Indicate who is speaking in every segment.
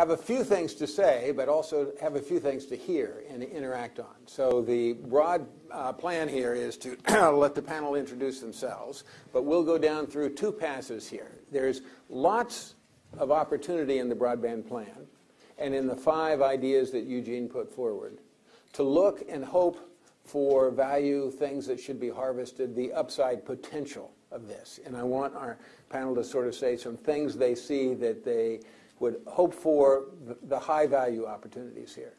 Speaker 1: have a few things to say, but also have a few things to hear and interact on. So the broad uh, plan here is to let the panel introduce themselves, but we'll go down through two passes here. There's lots of opportunity in the broadband plan and in the five ideas that Eugene put forward to look and hope for value, things that should be harvested, the upside potential of this. And I want our panel to sort of say some things they see that they would hope for the high value opportunities here.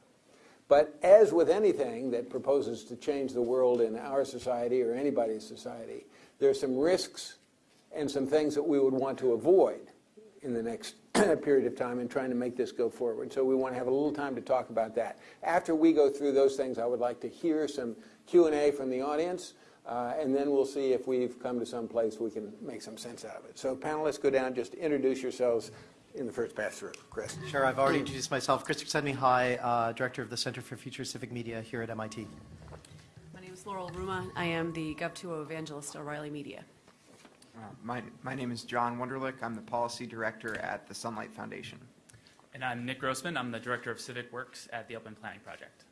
Speaker 1: But as with anything that proposes to change the world in our society or anybody's society, there are some risks and some things that we would want to avoid in the next period of time in trying to make this go forward. So we want to have a little time to talk about that. After we go through those things, I would like to hear some Q&A from the audience, uh, and then we'll see if we've come to some place we can make some sense out of it. So panelists, go down, just introduce yourselves in the first pass through. Chris.
Speaker 2: Sure, I've already introduced myself. Chris Csikszentmihalyi, High, uh, Director of the Center for Future Civic Media here at MIT.
Speaker 3: My name is Laurel Ruma. I am the Gov2 Evangelist at O'Reilly Media.
Speaker 4: Uh, my, my name is John Wonderlich. I'm the Policy Director at the Sunlight Foundation.
Speaker 5: And I'm Nick Grossman. I'm the Director of Civic Works at the Open Planning Project.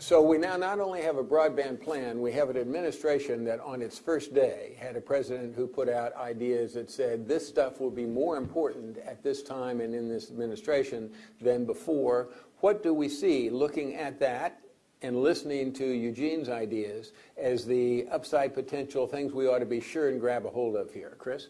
Speaker 1: So we now not only have a broadband plan, we have an administration that on its first day had a president who put out ideas that said this stuff will be more important at this time and in this administration than before. What do we see looking at that and listening to Eugene's ideas as the upside potential things we ought to be sure and grab a hold of here? Chris?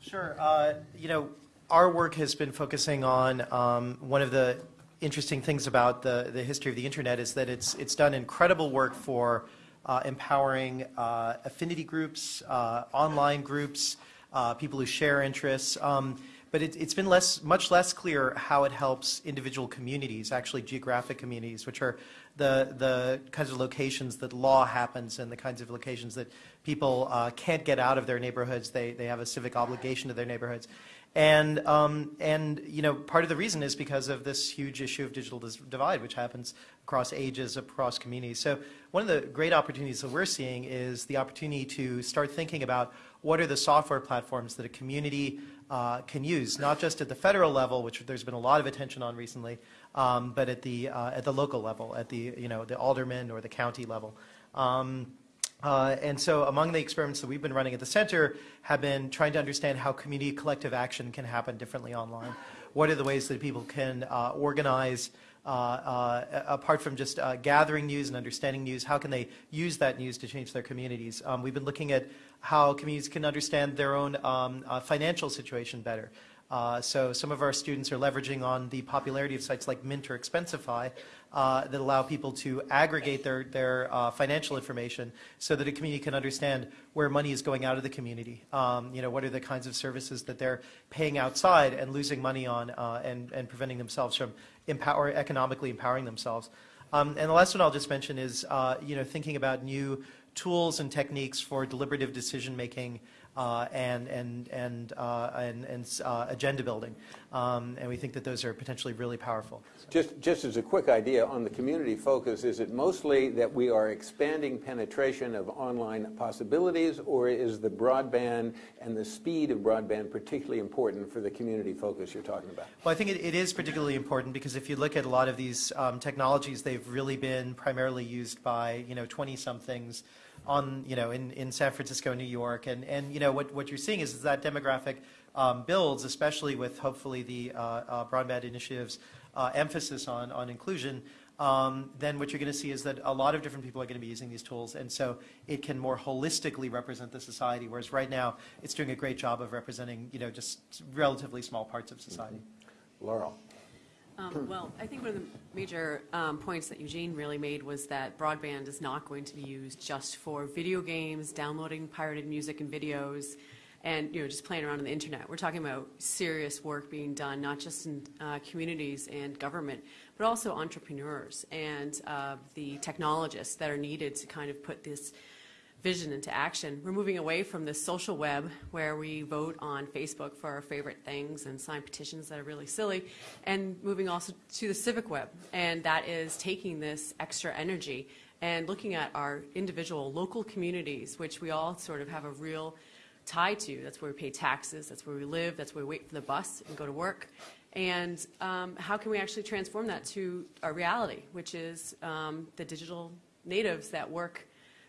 Speaker 2: Sure. Uh, you know, our work has been focusing on um, one of the interesting things about the, the history of the internet is that it's, it's done incredible work for uh, empowering uh, affinity groups, uh, online groups, uh, people who share interests. Um, but it, has been less, much less clear how it helps individual communities, actually geographic communities, which are the, the kinds of locations that law happens and the kinds of locations that people uh, can't get out of their neighborhoods. They, they have a civic obligation to their neighborhoods. And, um, and you know, part of the reason is because of this huge issue of digital divide, which happens across ages, across communities. So one of the great opportunities that we're seeing is the opportunity to start thinking about what are the software platforms that a community uh, can use, not just at the federal level, which there's been a lot of attention on recently, um, but at the, uh, at the local level, at the, you know, the alderman or the county level. Um, uh, and so among the experiments that we've been running at the center have been trying to understand how community collective action can happen differently online. What are the ways that people can uh, organize uh, uh apart from just uh, gathering news and understanding news, how can they use that news to change their communities? Um, we've been looking at how communities can understand their own um, financial situation better. So some of our students are leveraging on the popularity of sites like Mint or Expensify uh, that allow people to aggregate their, their uh, financial information so that a community can understand where money is going out of the community. Um, you know, what are the kinds of services that they're paying outside and losing money on uh, and, and preventing themselves from empower, economically empowering themselves. Um, and the last one I'll just mention is, uh, you know, thinking about new tools and techniques for deliberative decision making and and and uh, and, and uh, agenda building, um, and we think that those are potentially really powerful.
Speaker 1: Just just as a quick idea on the community focus, is it mostly that we are expanding penetration of online possibilities, or is the broadband and the speed of broadband particularly important for the community focus you're talking about?
Speaker 2: Well, I think it, it is particularly important because if you look at a lot of these um, technologies, they've really been primarily used by you know 20 somethings on, you know, in, in San Francisco, New York. And, and you know, what, what you're seeing is, that demographic um, builds, especially with hopefully the uh, uh, broadband initiative's uh, emphasis on, on inclusion. Um, then what you're going to see is that a lot of different people are going to be using these tools, and so it can more holistically represent the society. Whereas right now, it's doing a great job of representing, you know, just relatively small parts of society.
Speaker 1: Laurel.
Speaker 3: Um, well, I think one of the major um, points that Eugene really made was that broadband is not going to be used just for video games, downloading pirated music and videos, and you know just playing around on the internet. We're talking about serious work being done, not just in uh, communities and government, but also entrepreneurs and uh, the technologists that are needed to kind of put this vision into action. We're moving away from the social web where we vote on Facebook for our favorite things and sign petitions that are really silly, and moving also to the civic web. And that is taking this extra energy and looking at our individual local communities, which we all sort of have a real tie to. That's where we pay taxes, that's where we live, that's where we wait for the bus and go to work. And um, how can we actually transform that to a reality, which is um, the digital natives that work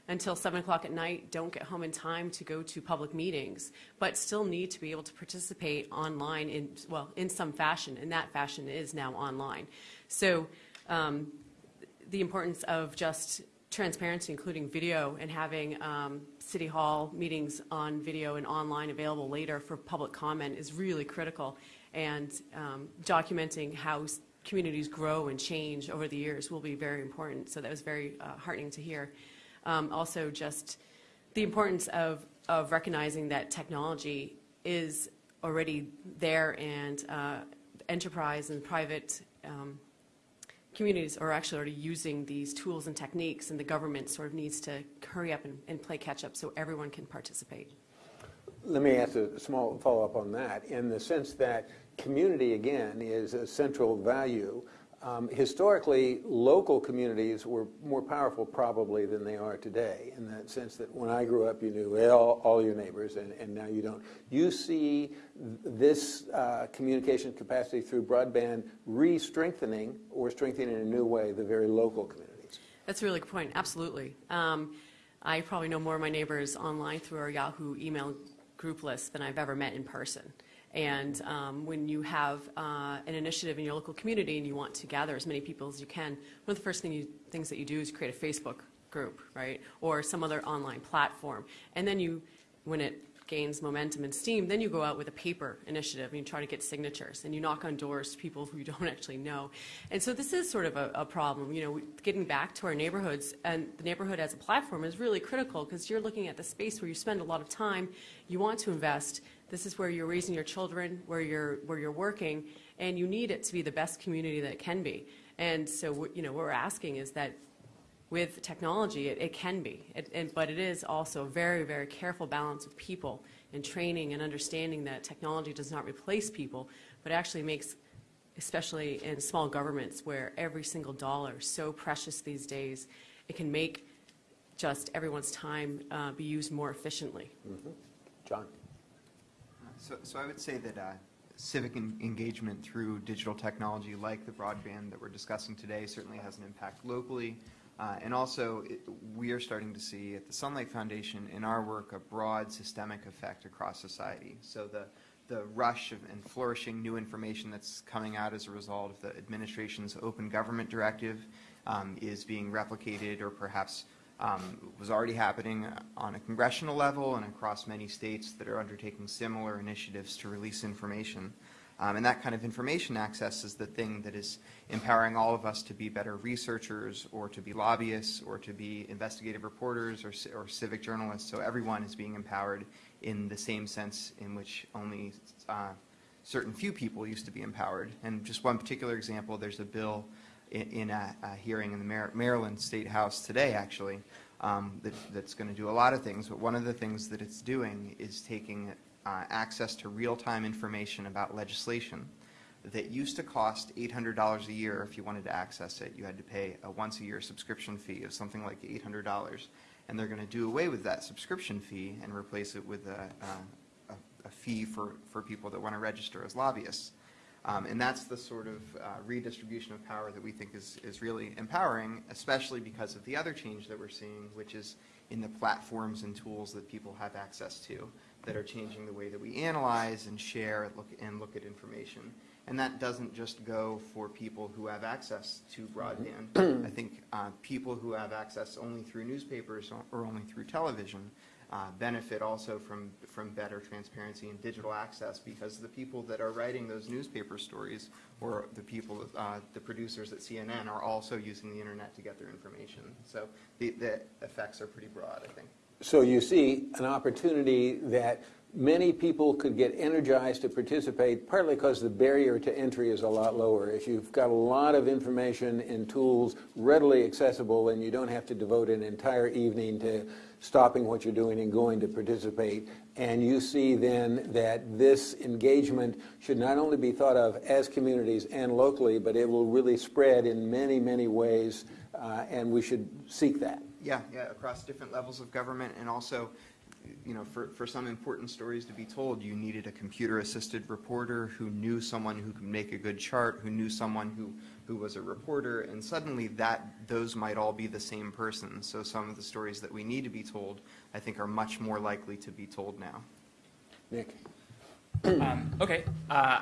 Speaker 3: until 7 o'clock at night, don't get home in time to go to public meetings, but still need to be able to participate online in, well, in some fashion, and that fashion is now online. So um, the importance of just transparency, including video, and having um, City Hall meetings on video and online available later for public comment is really critical. And um, documenting how communities grow and change over the years will be very important. So that was very uh, heartening to hear. Um, Also, just the importance of, of recognizing that technology is already there and uh, enterprise and private um, communities are actually already using these tools and techniques, and the government sort of needs to hurry up and, and play catch-up so everyone can participate.
Speaker 1: Let me ask a small follow-up on that, in the sense that community, again, is a central value. Um, Historically, local communities were more powerful probably than they are today, in that sense that when I grew up, you knew all, all your neighbors, and, and now you don't. You see th- this uh, communication capacity through broadband re-strengthening or strengthening in a new way the very local communities.
Speaker 3: That's a really good point, absolutely. Um, I probably know more of my neighbors online through our Yahoo email group list than I've ever met in person. And um, when you have uh, an initiative in your local community and you want to gather as many people as you can, one of the first thing you, things that you do is create a Facebook group, right? Or some other online platform. And then you, when it gains momentum and steam, then you go out with a paper initiative and you try to get signatures and you knock on doors to people who you don't actually know. And so this is sort of a, a problem. You know, getting back to our neighborhoods and the neighborhood as a platform is really critical because you're looking at the space where you spend a lot of time, you want to invest. This is where you're raising your children, where you're where you're working, and you need it to be the best community that it can be. And so, you know, what we're asking is that with technology, it, it can be, it, and, but it is also a very, very careful balance of people and training and understanding that technology does not replace people, but actually makes, especially in small governments where every single dollar is so precious these days, it can make just everyone's time uh, be used more efficiently.
Speaker 1: John?
Speaker 4: So, so I would say that uh, civic en- engagement through digital technology like the broadband that we're discussing today certainly has an impact locally. Uh, And also, it- we are starting to see at the Sunlight Foundation in our work a broad systemic effect across society. So the, the rush of and flourishing new information that's coming out as a result of the administration's open government directive um, is being replicated or perhaps um, was already happening on a congressional level and across many states that are undertaking similar initiatives to release information. Um, and that kind of information access is the thing that is empowering all of us to be better researchers or to be lobbyists or to be investigative reporters or, or civic journalists. So everyone is being empowered in the same sense in which only uh, certain few people used to be empowered. And just one particular example, there's a bill in, a, a hearing in the Mar- Maryland State House today, actually, um, that, that's going to do a lot of things. But one of the things that it's doing is taking uh, access to real-time information about legislation that used to cost $800 a year if you wanted to access it. You had to pay a once-a-year subscription fee of something like $800. And they're going to do away with that subscription fee and replace it with a, a, a- a fee for, for people that want to register as lobbyists. Um, And that's the sort of uh, redistribution of power that we think is, is really empowering, especially because of the other change that we're seeing, which is in the platforms and tools that people have access to that are changing the way that we analyze and share and look, and look at information. And that doesn't just go for people who have access to broadband. I think uh, people who have access only through newspapers or only through television uh, benefit also from, from better transparency and digital access because the people that are writing those newspaper stories or the people, uh, the producers at CNN are also using the internet to get their information. So the, the effects are pretty broad, I think.
Speaker 1: So you see an opportunity that many people could get energized to participate, partly because the barrier to entry is a lot lower. If you've got a lot of information and tools readily accessible, and you don't have to devote an entire evening to stopping what you're doing and going to participate, and you see then that this engagement should not only be thought of as communities and locally, but it will really spread in many, many ways, uh, and we should seek that.
Speaker 4: Yeah, yeah, across different levels of government, and also you know, for, for some important stories to be told, you needed a computer-assisted reporter who knew someone who could make a good chart, who knew someone who, who was a reporter, and suddenly that, those might all be the same person. So some of the stories that we need to be told, I think, are much more likely to be told now.
Speaker 1: Nick?
Speaker 5: Um, okay. Uh,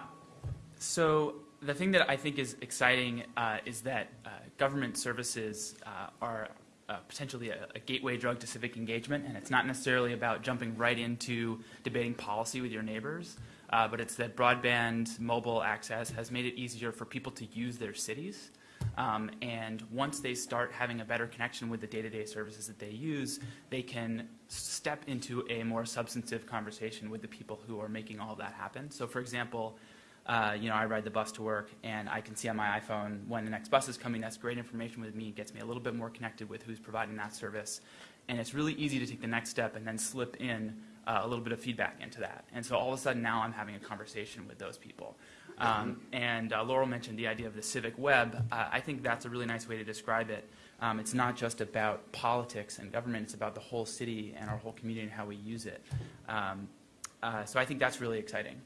Speaker 5: so the thing that I think is exciting uh, is that uh, government services uh, are uh, potentially a, a gateway drug to civic engagement, and it's not necessarily about jumping right into debating policy with your neighbors, uh, but it's that broadband mobile access has made it easier for people to use their cities. Um, and once they start having a better connection with the day-to-day services that they use, they can step into a more substantive conversation with the people who are making all that happen. So, for example, uh, you know, I ride the bus to work, and I can see on my iPhone when the next bus is coming. That's great information with me. It gets me a little bit more connected with who's providing that service, and it's really easy to take the next step and then slip in uh, a little bit of feedback into that. And so all of a sudden now I'm having a conversation with those people. Um, and uh, Laurel mentioned the idea of the civic web. Uh, I think that's a really nice way to describe it. Um, it's not just about politics and government, it's about the whole city and our whole community and how we use it. Um, uh, so I think that's really exciting.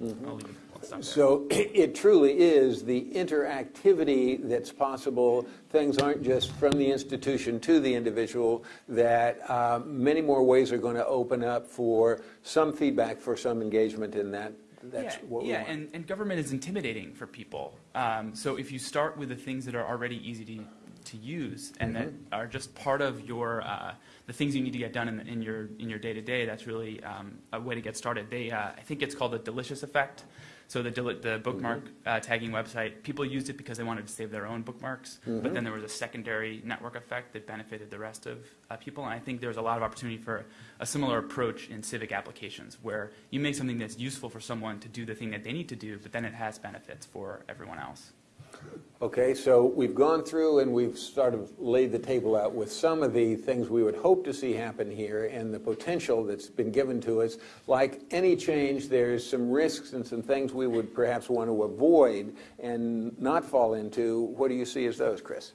Speaker 5: I'll leave it. I'll stop there.
Speaker 1: So it truly is the interactivity that's possible. Things aren't just from the institution to the individual, that uh, many more ways are going to open up for some feedback, for some engagement in that. That's
Speaker 5: yeah,
Speaker 1: what
Speaker 5: yeah, and, and government is intimidating for people. Um, so if you start with the things that are already easy to, to use and that
Speaker 1: Mm-hmm.
Speaker 5: are just part of your uh, the things you need to get done in, in your in your day to day, that's really um, a way to get started. They uh, I think it's called the delicious effect. So the the bookmark
Speaker 1: Mm-hmm.
Speaker 5: uh, tagging website, people used it because they wanted to save their own bookmarks,
Speaker 1: Mm-hmm.
Speaker 5: but then there was a secondary network effect that benefited the rest of uh, people. And I think there's a lot of opportunity for a similar approach in civic applications, where you make something that's useful for someone to do the thing that they need to do, but then it has benefits for everyone else.
Speaker 1: Okay, so we've gone through and we've sort of laid the table out with some of the things we would hope to see happen here and the potential that's been given to us. Like any change, there's some risks and some things we would perhaps want to avoid and not fall into. What do you see as those, Chris?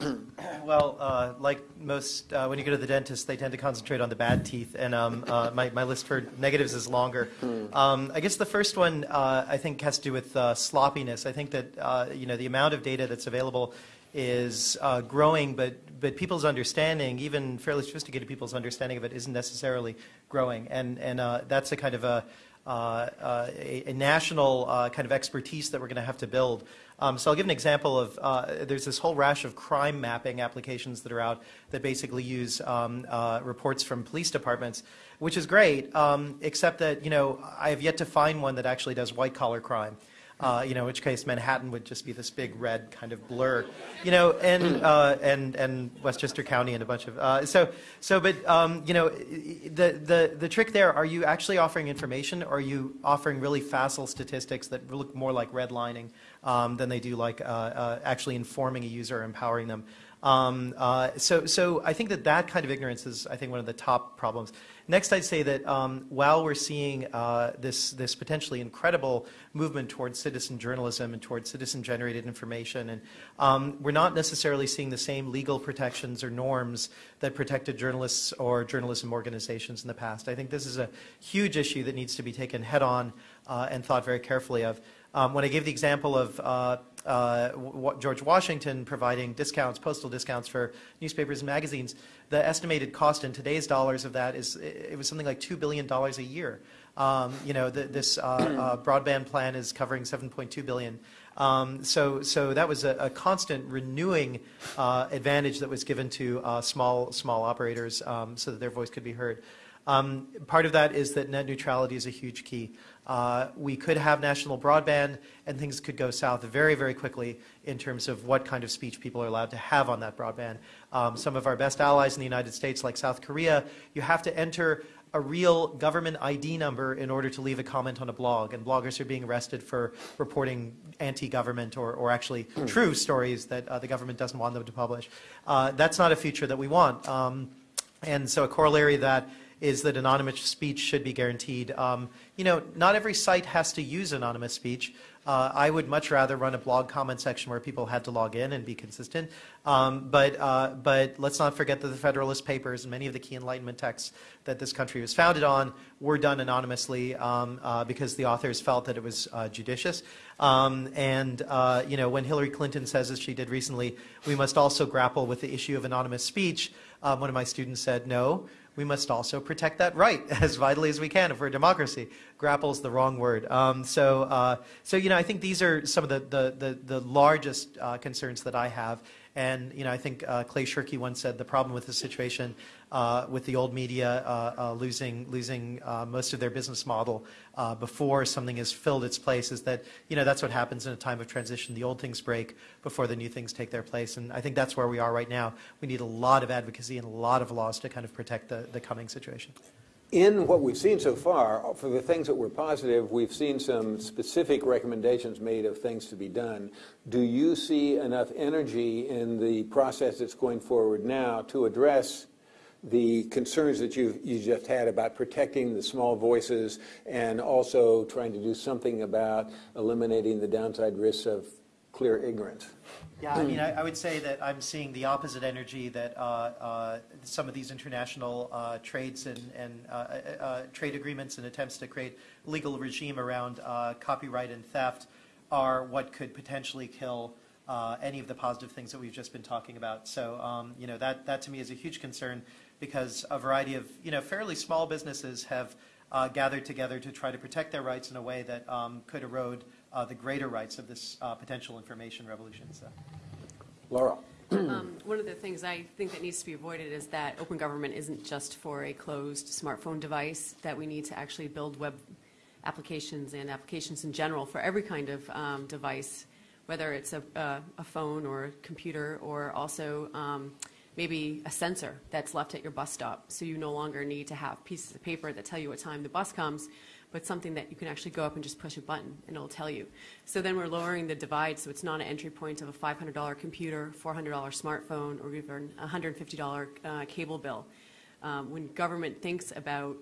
Speaker 2: Well, uh, like most, uh, when you go to the dentist, they tend to concentrate on the bad teeth, and um, uh, my, my list for negatives is longer. Um, I guess the first one uh, I think has to do with uh, sloppiness. I think that uh, you know the amount of data that's available is uh, growing, but but people's understanding, even fairly sophisticated people's understanding of it, isn't necessarily growing, and and uh, that's a kind of a a, a national uh, kind of expertise that we're going to have to build. Um, so I'll give an example of uh, there's this whole rash of crime mapping applications that are out that basically use um, uh, reports from police departments, which is great, um, except that you know I have yet to find one that actually does white collar crime. Uh, you know, in which case Manhattan would just be this big red kind of blur, you know, and uh, and and Westchester County and a bunch of uh, so so. But um, you know, the the the trick there: are you actually offering information, or are you offering really facile statistics that look more like redlining um, than they do like uh, uh, actually informing a user, or empowering them? Um, uh, so, so I think that that kind of ignorance is, I think, one of the top problems. Next, I'd say that um, while we're seeing uh, this, this potentially incredible movement towards citizen journalism and towards citizen-generated information, and um, we're not necessarily seeing the same legal protections or norms that protected journalists or journalism organizations in the past. I think this is a huge issue that needs to be taken head-on uh, and thought very carefully of. Um, when I gave the example of uh, George Washington providing discounts, postal discounts for newspapers and magazines, the estimated cost in today's dollars of that is it was something like two billion dollars a year. Um, you know, the, this uh, uh, broadband plan is covering 7.2 billion. Um, so, so that was a, a constant renewing uh, advantage that was given to uh, small small operators um, so that their voice could be heard. Um, part of that is that net neutrality is a huge key. Uh, we could have national broadband, and things could go south very, very quickly in terms of what kind of speech people are allowed to have on that broadband. Um, some of our best allies in the United States, like South Korea, you have to enter a real government ID number in order to leave a comment on a blog, and bloggers are being arrested for reporting anti-government or, or actually true stories that uh, the government doesn't want them to publish. Uh, that's not a future that we want. Um, and so a corollary that is that anonymous speech should be guaranteed. Um, you know, not every site has to use anonymous speech. Uh, I would much rather run a blog comment section where people had to log in and be consistent. Um, but, uh, but let's not forget that the Federalist Papers and many of the key Enlightenment texts that this country was founded on were done anonymously um, uh, because the authors felt that it was uh, judicious. Um, and uh, you know, when Hillary Clinton says, as she did recently, we must also grapple with the issue of anonymous speech, um, one of my students said, no, we must also protect that right as vitally as we can if we're a democracy. Grapple's the wrong word. Um, so, uh, so, you know, I think these are some of the, the, the, the largest uh, concerns that I have. And, you know, I think uh, Clay Shirky once said the problem with the situation with the old media uh, uh, losing, losing uh, most of their business model uh, before something has filled its place is that, you know, that's what happens in a time of transition. The old things break before the new things take their place. And I think that's where we are right now. We need a lot of advocacy and a lot of laws to kind of protect the, the coming situation.
Speaker 1: In what we've seen so far, for the things that were positive, we've seen some specific recommendations made of things to be done. Do you see enough energy in the process that's going forward now to address the concerns that you you just had about protecting the small voices and also trying to do something about eliminating the downside risks of clear ignorance?
Speaker 2: Yeah, I mean, I, I would say that I'm seeing the opposite energy that uh, uh, some of these international uh, trades and, and uh, uh, uh, trade agreements and attempts to create legal regime around copyright and theft are what could potentially kill any of the positive things that we've just been talking about. So, um, you know, that, that to me is a huge concern because a variety of, you know, fairly small businesses have uh, gathered together to try to protect their rights in a way that um, could erode uh, the greater rights of this uh, potential information revolution. So.
Speaker 1: Laura?
Speaker 3: Um, One of the things I think that needs to be avoided is that open government isn't just for a closed smartphone device, that we need to actually build web applications and applications in general for every kind of um, device, whether it's a, a a phone or a computer, or also um, maybe a sensor that's left at your bus stop, so you no longer need to have pieces of paper that tell you what time the bus comes, but something that you can actually go up and just push a button and it'll tell you. So then we're lowering the divide, so it's not an entry point of a $500 computer, $400 smartphone, or even a $150 uh, cable bill. Um, when government thinks about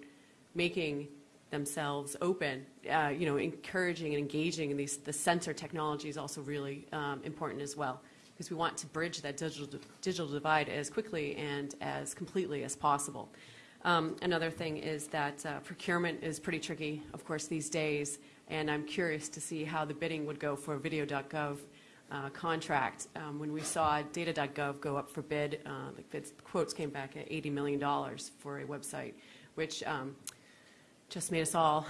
Speaker 3: making themselves open, uh, you know, encouraging and engaging in these, the sensor technology is also really um, important as well, because we want to bridge that digital, digital divide as quickly and as completely as possible. Um, Another thing is that uh, procurement is pretty tricky, of course, these days, and I'm curious to see how the bidding would go for a video.gov uh, contract. Um, When we saw data.gov go up for bid, uh, the bids- quotes came back at $80 million for a website, which um, just made us all,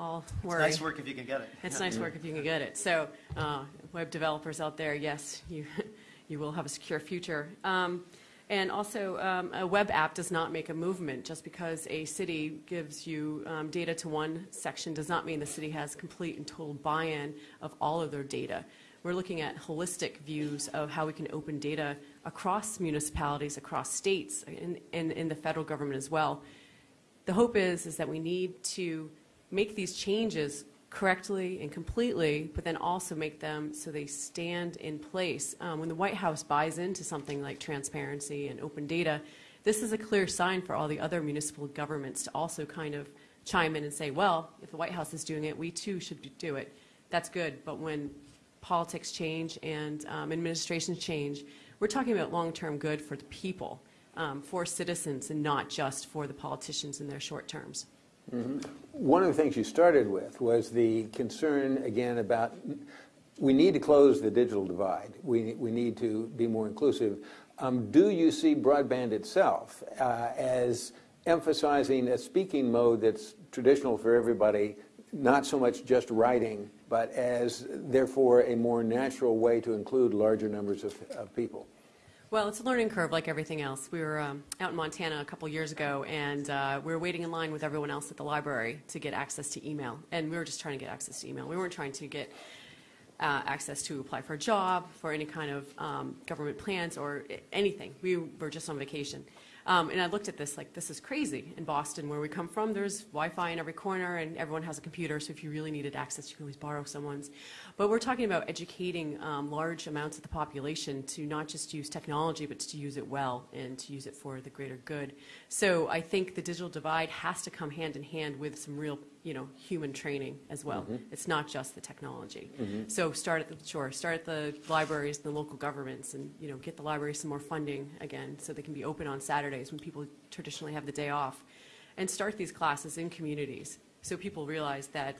Speaker 3: all
Speaker 2: It's nice work if you can get it.
Speaker 3: It's nice work if you can get it. So, uh, web developers out there, yes, you, you will have a secure future. Um, and also, um, a web app does not make a movement. Just because a city gives you um, data to one section does not mean the city has complete and total buy-in of all of their data. We're looking at holistic views of how we can open data across municipalities, across states, and in, in the federal government as well the hope is is that we need to make these changes correctly and completely, but then also make them so they stand in place. Um, when the White House buys into something like transparency and open data, this is a clear sign for all the other municipal governments to also kind of chime in and say, well, if the White House is doing it, we too should do it. That's good, but when politics change and um, administrations change, we're talking about long-term good for the people, um, for citizens, and not just for the politicians in their short terms.
Speaker 1: One of the things you started with was the concern, again, about we need to close the digital divide. We, we need to be more inclusive. Um, do you see broadband itself uh, as emphasizing a speaking mode that's traditional for everybody, not so much just writing, but as therefore a more natural way to include larger numbers of, of people?
Speaker 3: Well, it's a learning curve like everything else. We were um, out in Montana a couple years ago, and uh, we were waiting in line with everyone else at the library to get access to email. And we were just trying to get access to email. We weren't trying to get uh, access to apply for a job, for any kind of um, government plans, or anything. We were just on vacation. Um, and I looked at this like, this is crazy. In Boston, where we come from, there's Wi-Fi in every corner, and everyone has a computer. So if you really needed access, you can always borrow someone's. But we're talking about educating um, large amounts of the population to not just use technology, but to use it well and to use it for the greater good. So I think the digital divide has to come hand in hand with some real you know, human training as well. It's not just the technology. So start at the, shore, start at the libraries, and the local governments, and, you know, get the libraries some more funding again, so they can be open on Saturdays when people traditionally have the day off. And start these classes in communities, so people realize that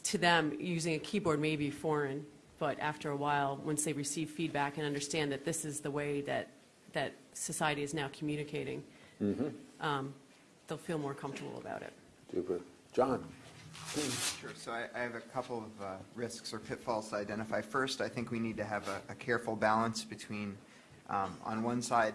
Speaker 3: to them, using a keyboard may be foreign, but after a while, once they receive feedback and understand that this is the way that, that society is now communicating, um, they'll feel more comfortable about it.
Speaker 1: Super. John?
Speaker 4: Sure, so I, I have a couple of uh, risks or pitfalls to identify. First, I think we need to have a, a careful balance between, um, on one side,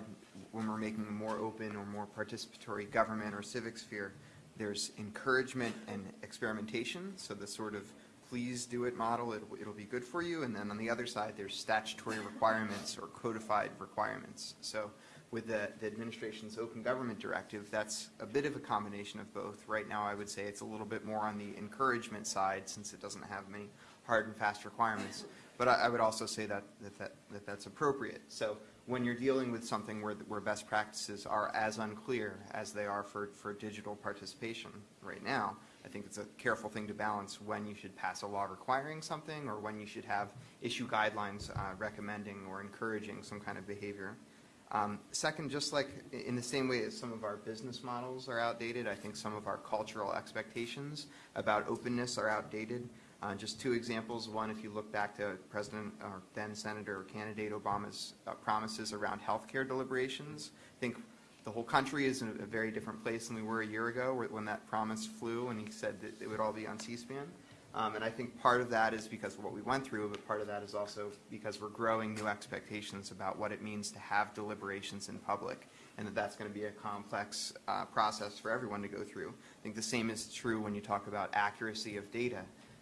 Speaker 4: when we're making a more open or more participatory government or civic sphere, there's encouragement and experimentation, so the sort of please do it model, it'll, it'll be good for you. And then on the other side, there's statutory requirements or codified requirements. So with the, the administration's open government directive, that's a bit of a combination of both. Right now, I would say it's a little bit more on the encouragement side, since it doesn't have many hard and fast requirements. But I, I would also say that, that, that, that that's appropriate. So when you're dealing with something where, where best practices are as unclear as they are for, for digital participation right now, I think it's a careful thing to balance when you should pass a law requiring something or when you should have issue guidelines uh, recommending or encouraging some kind of behavior. Um, Second, just like in the same way as some of our business models are outdated, I think some of our cultural expectations about openness are outdated. Uh, Just two examples. One, if you look back to President or then Senator or candidate Obama's uh, promises around health care deliberations, I think the whole country is in a very different place than we were a year ago when that promise flew and he said that it would all be on C-SPAN. Um, And I think part of that is because of what we went through, but part of that is also because we're growing new expectations about what it means to have deliberations in public, and that that's going to be a complex uh, process for everyone to go through. I think the same is true when you talk about accuracy of data.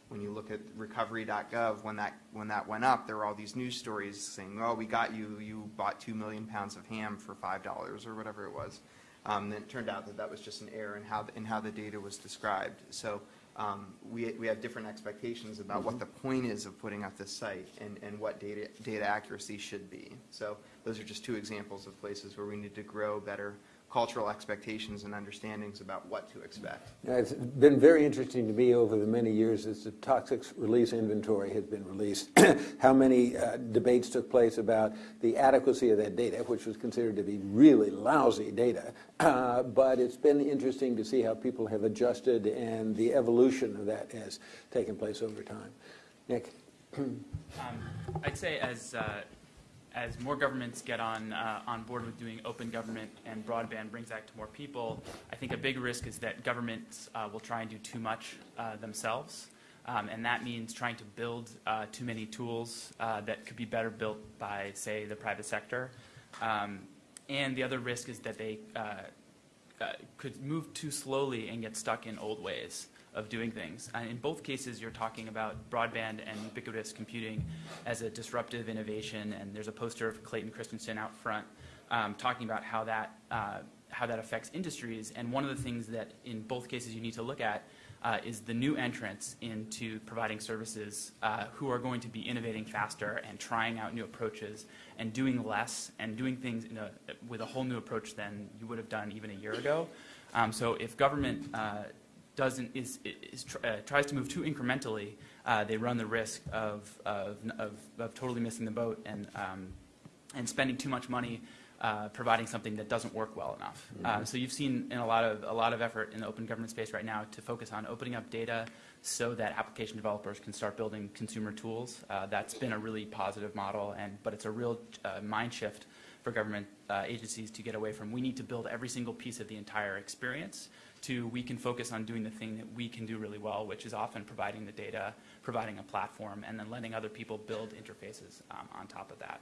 Speaker 4: When you look at recovery.gov, when that, when that went up, there were all these news stories saying, oh, we got you, you bought 2 million pounds of ham for $5 or whatever it was. Um, And it turned out that that was just an error in how, in how the data was described. So um, we, we have different expectations about what the point is of putting up this site and, and what data, data accuracy should be. So those are just two examples of places where we need to grow better cultural expectations and understandings about what to expect.
Speaker 1: Now, It's been very interesting to me over the many years as the toxic release inventory has been released, how many uh, debates took place about the adequacy of that data, which was considered to be really lousy data. Uh, But it's been interesting to see how people have adjusted and the evolution of that has taken place over time. Nick?
Speaker 5: Um, I'd say as, uh, as more governments get on, uh, on board with doing open government and broadband brings that to more people, I think a big risk is that governments uh, will try and do too much uh, themselves. Um, and that means trying to build uh, too many tools uh, that could be better built by, say, the private sector. Um, and the other risk is that they uh, could move too slowly and get stuck in old ways of doing things. And in both cases, you're talking about broadband and ubiquitous computing as a disruptive innovation, and there's a poster of Clayton Christensen out front um, talking about how that, uh, how that affects industries. And one of the things that in both cases you need to look at uh, is the new entrants into providing services uh, who are going to be innovating faster and trying out new approaches and doing less and doing things in a, with a whole new approach than you would have done even a year ago. Um, so if government uh, doesn't is, is uh, tries to move too incrementally, uh, they run the risk of, of, of, of totally missing the boat and um, and spending too much money uh, providing something that doesn't work well enough. Uh, so you've seen in a lot of a lot of effort in the open government space right now to focus on opening up data so that application developers can start building consumer tools. Uh, that's been a really positive model, and but it's a real uh, mind shift for government uh, agencies to get away from we need to build every single piece of the entire experience to we can focus on doing the thing that we can do really well, which is often providing the data, providing a platform, and then letting other people build interfaces um, on top of that.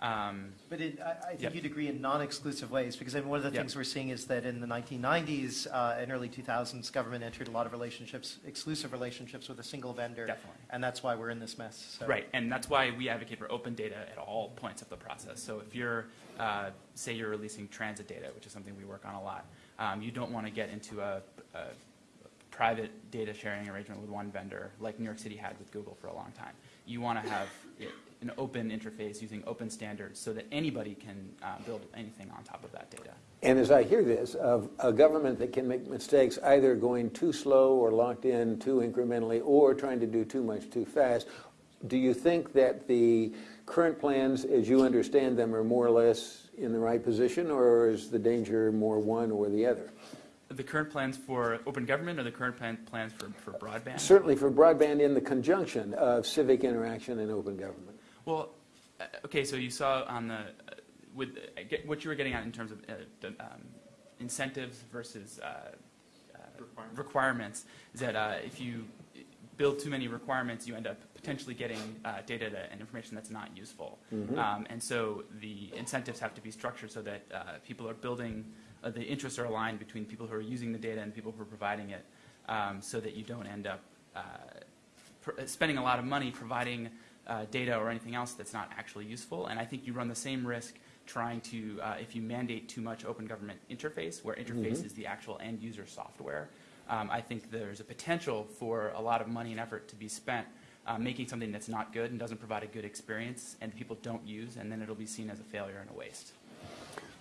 Speaker 5: Um,
Speaker 2: But it, I, I think
Speaker 5: Yep.
Speaker 2: you'd agree in non-exclusive ways, because I mean, one of the
Speaker 5: Yep.
Speaker 2: things we're seeing is that in the 1990s uh, and early 2000s, government entered a lot of relationships, exclusive relationships with a single vendor.
Speaker 5: Definitely.
Speaker 2: And that's why we're in this mess. So-
Speaker 5: Right, and that's why we advocate for open data at all points of the process. So if you're, uh, say you're releasing transit data, which is something we work on a lot, um, you don't want to get into a, a private data sharing arrangement with one vendor, like New York City had with Google for a long time. You want to have it, an open interface using open standards so that anybody can uh, build anything on top of that data.
Speaker 1: And as I hear this, of a government that can make mistakes either going too slow or locked in too incrementally or trying to do too much too fast, do you think that the current plans, as you understand them, are more or less in the right position, or is the danger more one or the other?
Speaker 5: The current plans for open government or the current plan, plans for, for broadband?
Speaker 1: Certainly for broadband in the conjunction of civic interaction and open government.
Speaker 5: Well, uh, okay, so you saw on the, uh, with, uh, get- what you were getting at in terms of uh, the, um, incentives versus uh, uh, requirements, is that uh, if you build too many requirements, you end up potentially getting uh, data that- and information that's not useful. Um, And so the incentives have to be structured so that uh, people are building, uh, the interests are aligned between people who are using the data and people who are providing it, um, so that you don't end up uh, pr- spending a lot of money providing uh, data or anything else that's not actually useful. And I think you run the same risk trying to, uh, if you mandate too much open government interface, where interface is the actual end user software, um, I think there's a potential for a lot of money and effort to be spent uh, making something that's not good and doesn't provide a good experience and people don't use, and then it'll be seen as a failure and a waste.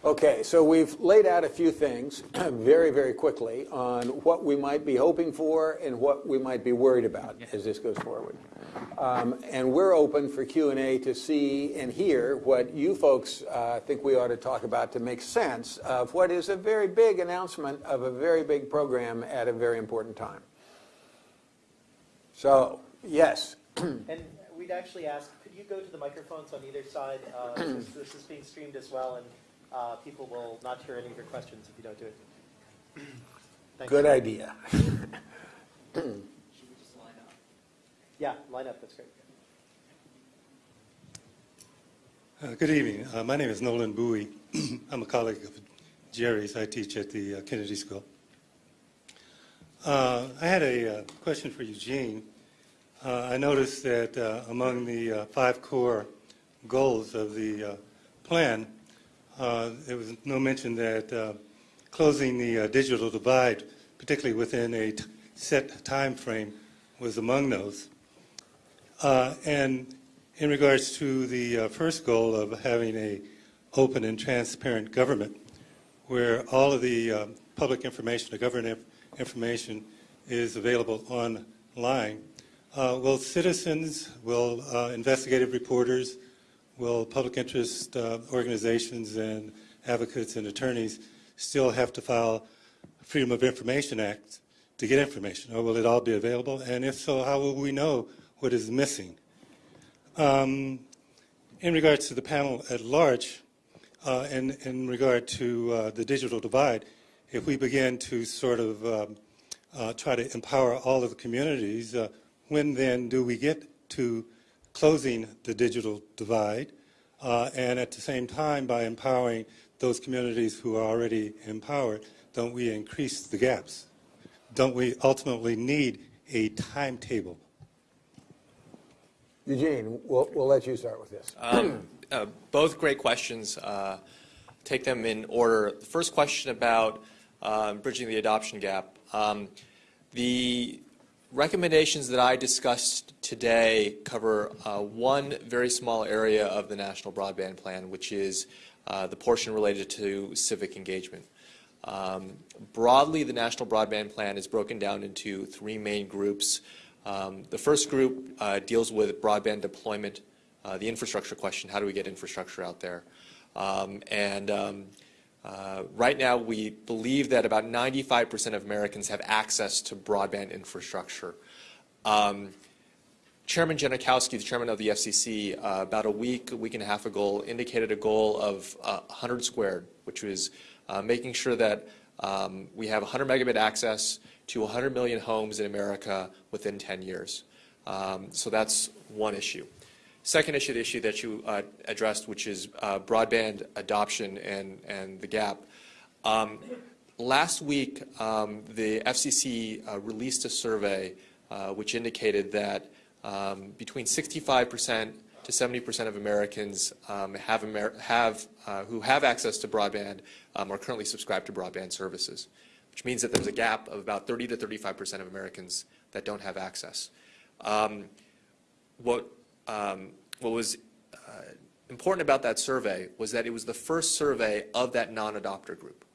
Speaker 1: Okay, so we've laid out a few things very, very quickly on what we might be hoping for and what we might be worried about as this goes forward. Um, and we're open for Q&A to see and hear what you folks uh, think we ought to talk about to make sense of what is a very big announcement of a very big program at a very important time. So, yes,
Speaker 2: And we'd actually ask, could you go to the microphones on either side? uh, since This is being streamed as well, and uh, people will not hear any of your questions if you don't do it. Thank
Speaker 1: good
Speaker 2: you.
Speaker 1: idea.
Speaker 2: Yeah, line up, that's great.
Speaker 6: Uh, Good evening. Uh, My name is Nolan Bowie. I'm a colleague of Jerry's. I teach at the uh, Kennedy School. Uh, I had a uh, question for Eugene. Uh, I noticed that uh, among the uh, five core goals of the uh, plan, uh, there was no mention that uh, closing the digital divide, particularly within a set time frame, was among those. And in regards to the first goal of having a open and transparent government, where all of the public information, the government inf- information, is available online, uh, will citizens, will uh, investigative reporters, will public interest uh, organizations and advocates and attorneys still have to file Freedom of Information Act to get information, or will it all be available? And if so, how will we know what is missing? Um, in regards to the panel at large, uh, and in regard to uh, the digital divide, if we begin to sort of um, uh, try to empower all of the communities, uh, when then do we get to closing the digital divide? Uh, and at the same time, by empowering those communities who are already empowered, don't we increase the gaps? Don't we ultimately need a timetable?
Speaker 1: Eugene, we'll, we'll let you start with this.
Speaker 7: Um, uh, both great questions. Uh, take them in order. The first question about uh, bridging the adoption gap. Um, the recommendations that I discussed today cover uh, one very small area of the National Broadband Plan, which is uh, the portion related to civic engagement. Um, broadly, the National Broadband Plan is broken down into three main groups. Um, the first group uh, deals with broadband deployment, uh, the infrastructure question, how do we get infrastructure out there? Um, and um, uh, right now, we believe that about 95% of Americans have access to broadband infrastructure. Um, Chairman Genachowski, the chairman of the FCC, uh, about a week, a week and a half ago, indicated a goal of uh, 100 squared, which was uh, making sure that um, we have 100 megabit access to 100 million homes in America within 10 years. Um, so that's one issue. Second issue, the issue that you uh, addressed, which is uh, broadband adoption and, and the gap. Um, last week, um, the FCC uh, released a survey uh, which indicated that um, between 65% to 70% of Americans um, have, Amer- have uh, who have access to broadband um, are currently subscribed to broadband services. which means that there's a gap of about 30 to 35 percent of Americans that don't have access. Um, what, um, what was uh, important about that survey was that it was the first survey of that non-adopter group.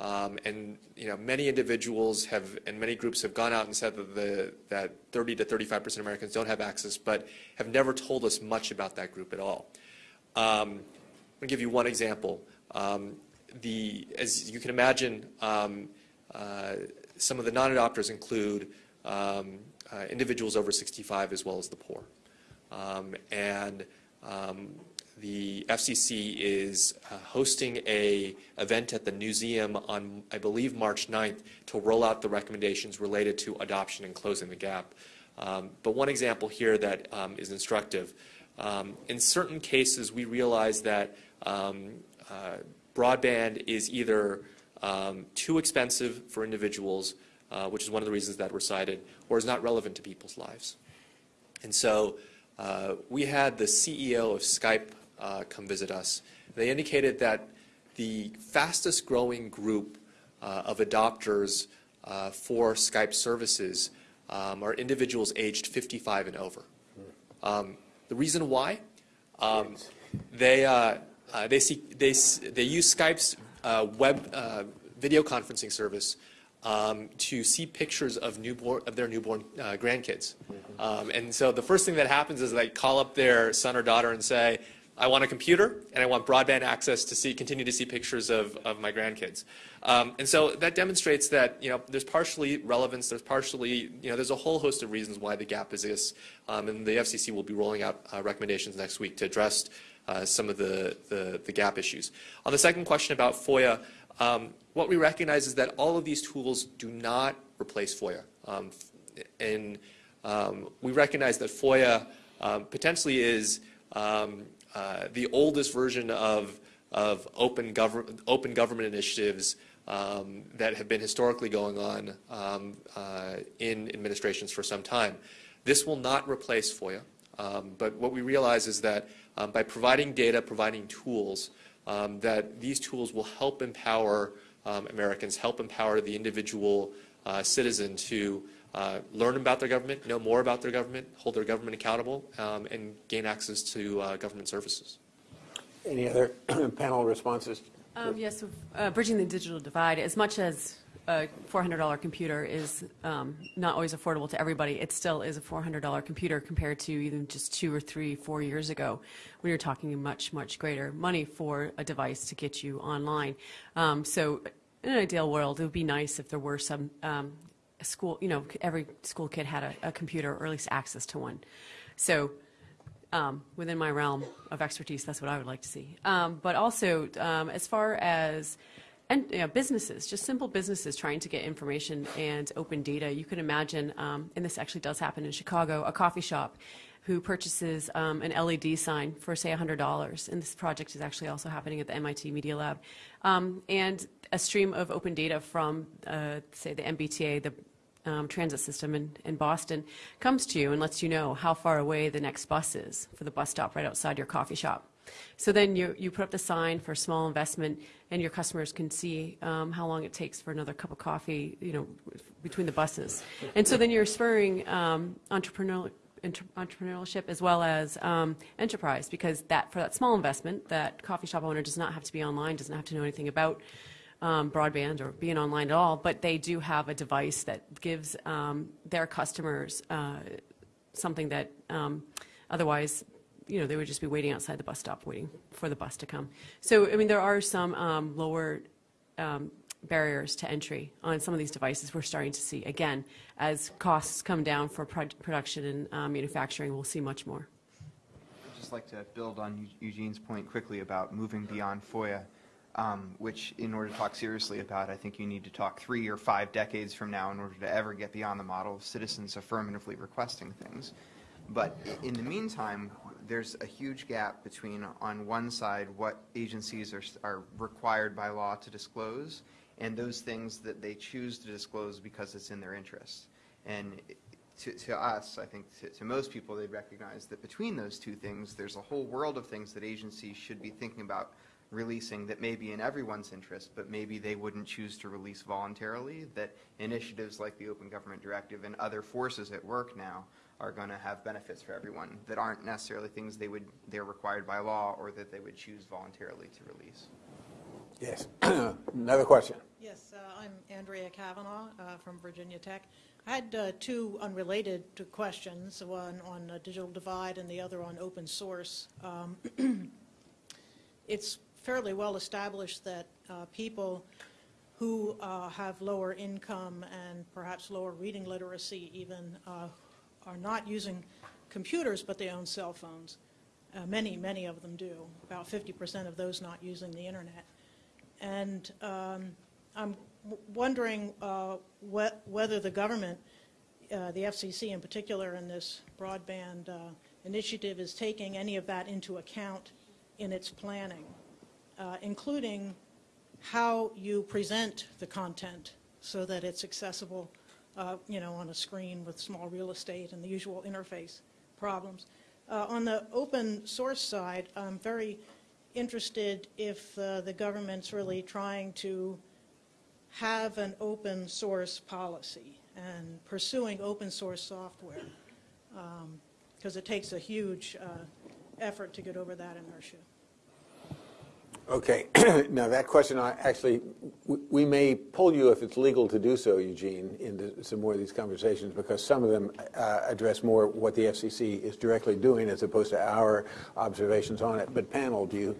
Speaker 7: Um, and you know, many individuals have, and many groups have gone out and said that, the, that 30 to 35 percent of Americans don't have access, but have never told us much about that group at all. Um, I'm going to give you one example. Um, the, as you can imagine, um, uh, some of the non-adopters include um, uh, individuals over 65 as well as the poor. Um, and um, the FCC is uh, hosting a event at the museum on, I believe, March 9th to roll out the recommendations related to adoption and closing the gap. Um, but one example here that um, is instructive. Um, in certain cases, we realize that um, uh, broadband is either too expensive for individuals, uh, which is one of the reasons that were cited, or is not relevant to people's lives. And so uh, we had the CEO of Skype uh, come visit us. They indicated that the fastest growing group uh, of adopters uh, for Skype services um, are individuals aged 55 and over. Um, the reason why? Um, they, uh, uh, they, see, they, they use Skype's uh, web uh, video conferencing service um, to see pictures of, newborn, of their newborn uh, grandkids. Um, and so the first thing that happens is they call up their son or daughter and say, I want a computer and I want broadband access to see, continue to see pictures of, of my grandkids. Um, and so that demonstrates that you know, there's partially relevance, there's partially, you know, there's a whole host of reasons why the gap exists. Um, and the FCC will be rolling out uh, recommendations next week to address uh, some of the, the, the, gap issues. On the second question about FOIA, um, what we recognize is that all of these tools do not replace FOIA. Um, and um, we recognize that FOIA um, potentially is um, uh, the oldest version of, of open, government, open government initiatives um, that have been historically going on um, uh, in administrations for some time. This will not replace FOIA, but what we realize is that by providing data, providing tools, that these tools will help empower Americans, help empower the individual uh, citizen to uh, learn about their government, know more about their government, hold their government accountable, um, and gain access to uh, government services.
Speaker 1: Any other panel responses?
Speaker 3: Um, yes, so, uh, bridging the digital divide, as much as a $400 computer is um, not always affordable to everybody, it still is a $400 computer compared to even just two or three, four years ago when you're talking much, much greater money for a device to get you online. Um, so in an ideal world, it would be nice if there were some um, school, you know, every school kid had a, a computer or at least access to one. So um, within my realm of expertise, that's what I would like to see. Um, but also, um, as far as and you know, businesses, just simple businesses trying to get information and open data, you can imagine, um, and this actually does happen in Chicago, a coffee shop who purchases um, an LED sign for, say, $100. And this project is actually also happening at the MIT Media Lab. Um, and a stream of open data from, uh, say, the MBTA, the um, transit system in, in Boston comes to you and lets you know how far away the next bus is for the bus stop right outside your coffee shop. So then you, you put up the sign for small investment, and your customers can see um, how long it takes for another cup of coffee, you know, between the buses. And so then you're spurring um, entrepreneurial, entrepreneurship as well as um, enterprise, because that for that small investment, that coffee shop owner does not have to be online, doesn't have to know anything about um, broadband or being online at all, but they do have a device that gives um, their customers uh, something that um, otherwise, you know, they would just be waiting outside the bus stop waiting for the bus to come. So, I mean, there are some um, lower um, barriers to entry on some of these devices we're starting to see. Again, as costs come down for production and uh, manufacturing, we'll see much more.
Speaker 4: I'd just like to build on Eugene's point quickly about moving beyond FOIA um, which in order to talk seriously about, I think you need to talk three or five decades from now in order to ever get beyond the model of citizens affirmatively requesting things. But in the meantime, there's a huge gap between, on one side, what agencies are, are required by law to disclose and those things that they choose to disclose because it's in their interest. And to, to us, I think to, to most people, they recognize that between those two things, there's a whole world of things that agencies should be thinking about releasing that may be in everyone's interest, but maybe they wouldn't choose to release voluntarily, that initiatives like the Open Government Directive and other forces at work now are going to have benefits for everyone that aren't necessarily things they would, they're required by law or that they would choose voluntarily to release.
Speaker 1: Yes. Another question.
Speaker 8: Yes, uh, I'm Andrea Kavanaugh uh, from Virginia Tech. I had uh, two unrelated to questions, one on uh, digital divide and the other on open source. Um, It's fairly well established that uh, people who uh, have lower income and perhaps lower reading literacy even uh, are not using computers, but they own cell phones. Uh, Many, many of them do, about 50% of those not using the internet. And um, I'm wondering uh, whe- whether the government, uh, the FCC in particular, in this broadband uh, initiative is taking any of that into account in its planning, uh, including how you present the content so that it's accessible, uh, you know, on a screen with small real estate and the usual interface problems. Uh, On the open source side, I'm very interested if uh, the government's really trying to have an open source policy and pursuing open source software, because it takes a huge uh, effort to get over that inertia.
Speaker 1: Okay, now that question, I actually, we may pull you, if it's legal to do so, Eugene, into some more of these conversations, because some of them uh, address more what the FCC is directly doing as opposed to our observations on it. But panel, do you,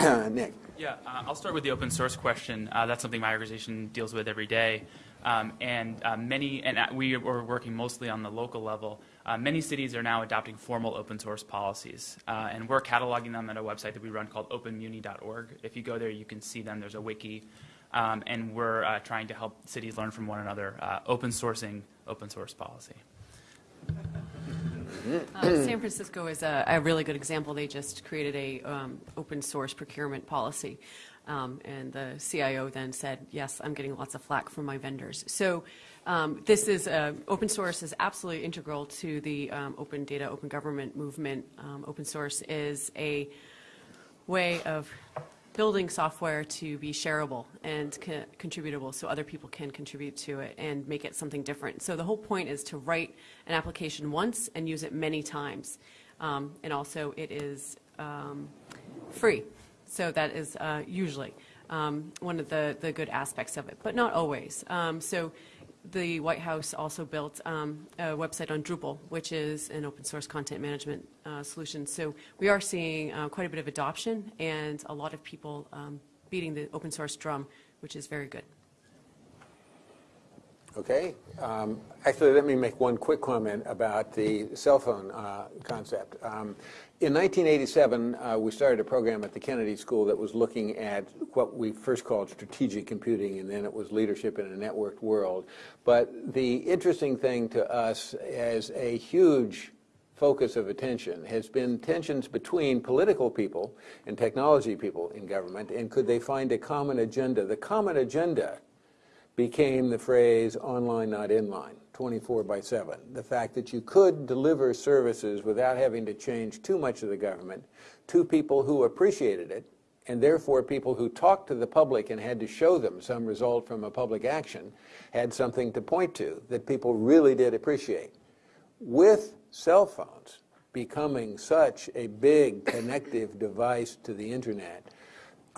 Speaker 1: Nick?
Speaker 5: Yeah, uh, I'll start with the open source question. Uh, that's something my organization deals with every day. Um, and uh, many, and uh, we are working mostly on the local level. Uh, many cities are now adopting formal open source policies, uh, and we're cataloging them at a website that we run called openmuni.org. If you go there, you can see them. There's a wiki, um, and we're uh, trying to help cities learn from one another, uh, open sourcing open source policy.
Speaker 3: Uh, San Francisco is a, a really good example. They just created a um, open source procurement policy, um, and the CIO then said, "Yes, I'm getting lots of flack from my vendors." So, um, this is uh, open source is absolutely integral to the um, open data, open government movement. Um, open source is a way of building software to be shareable and co- contributable so other people can contribute to it and make it something different. So the whole point is to write an application once and use it many times. Um, and also, it is um, free. So that is uh, usually um, one of the, the good aspects of it, but not always. So the White House also built um, a website on Drupal, which is an open source content management uh, solution. So we are seeing uh, quite a bit of adoption and a lot of people um, beating the open source drum, which is very good.
Speaker 1: Okay. Um, Actually, let me make one quick comment about the cell phone uh, concept. Um, In 1987, uh, we started a program at the Kennedy School that was looking at what we first called strategic computing, and then it was leadership in a networked world. But the interesting thing to us as a huge focus of attention has been tensions between political people and technology people in government, and could they find a common agenda? The common agenda became the phrase online, not inline, 24 by 7. The fact that you could deliver services without having to change too much of the government to people who appreciated it, and therefore people who talked to the public and had to show them some result from a public action had something to point to that people really did appreciate. With cell phones becoming such a big connective device to the internet,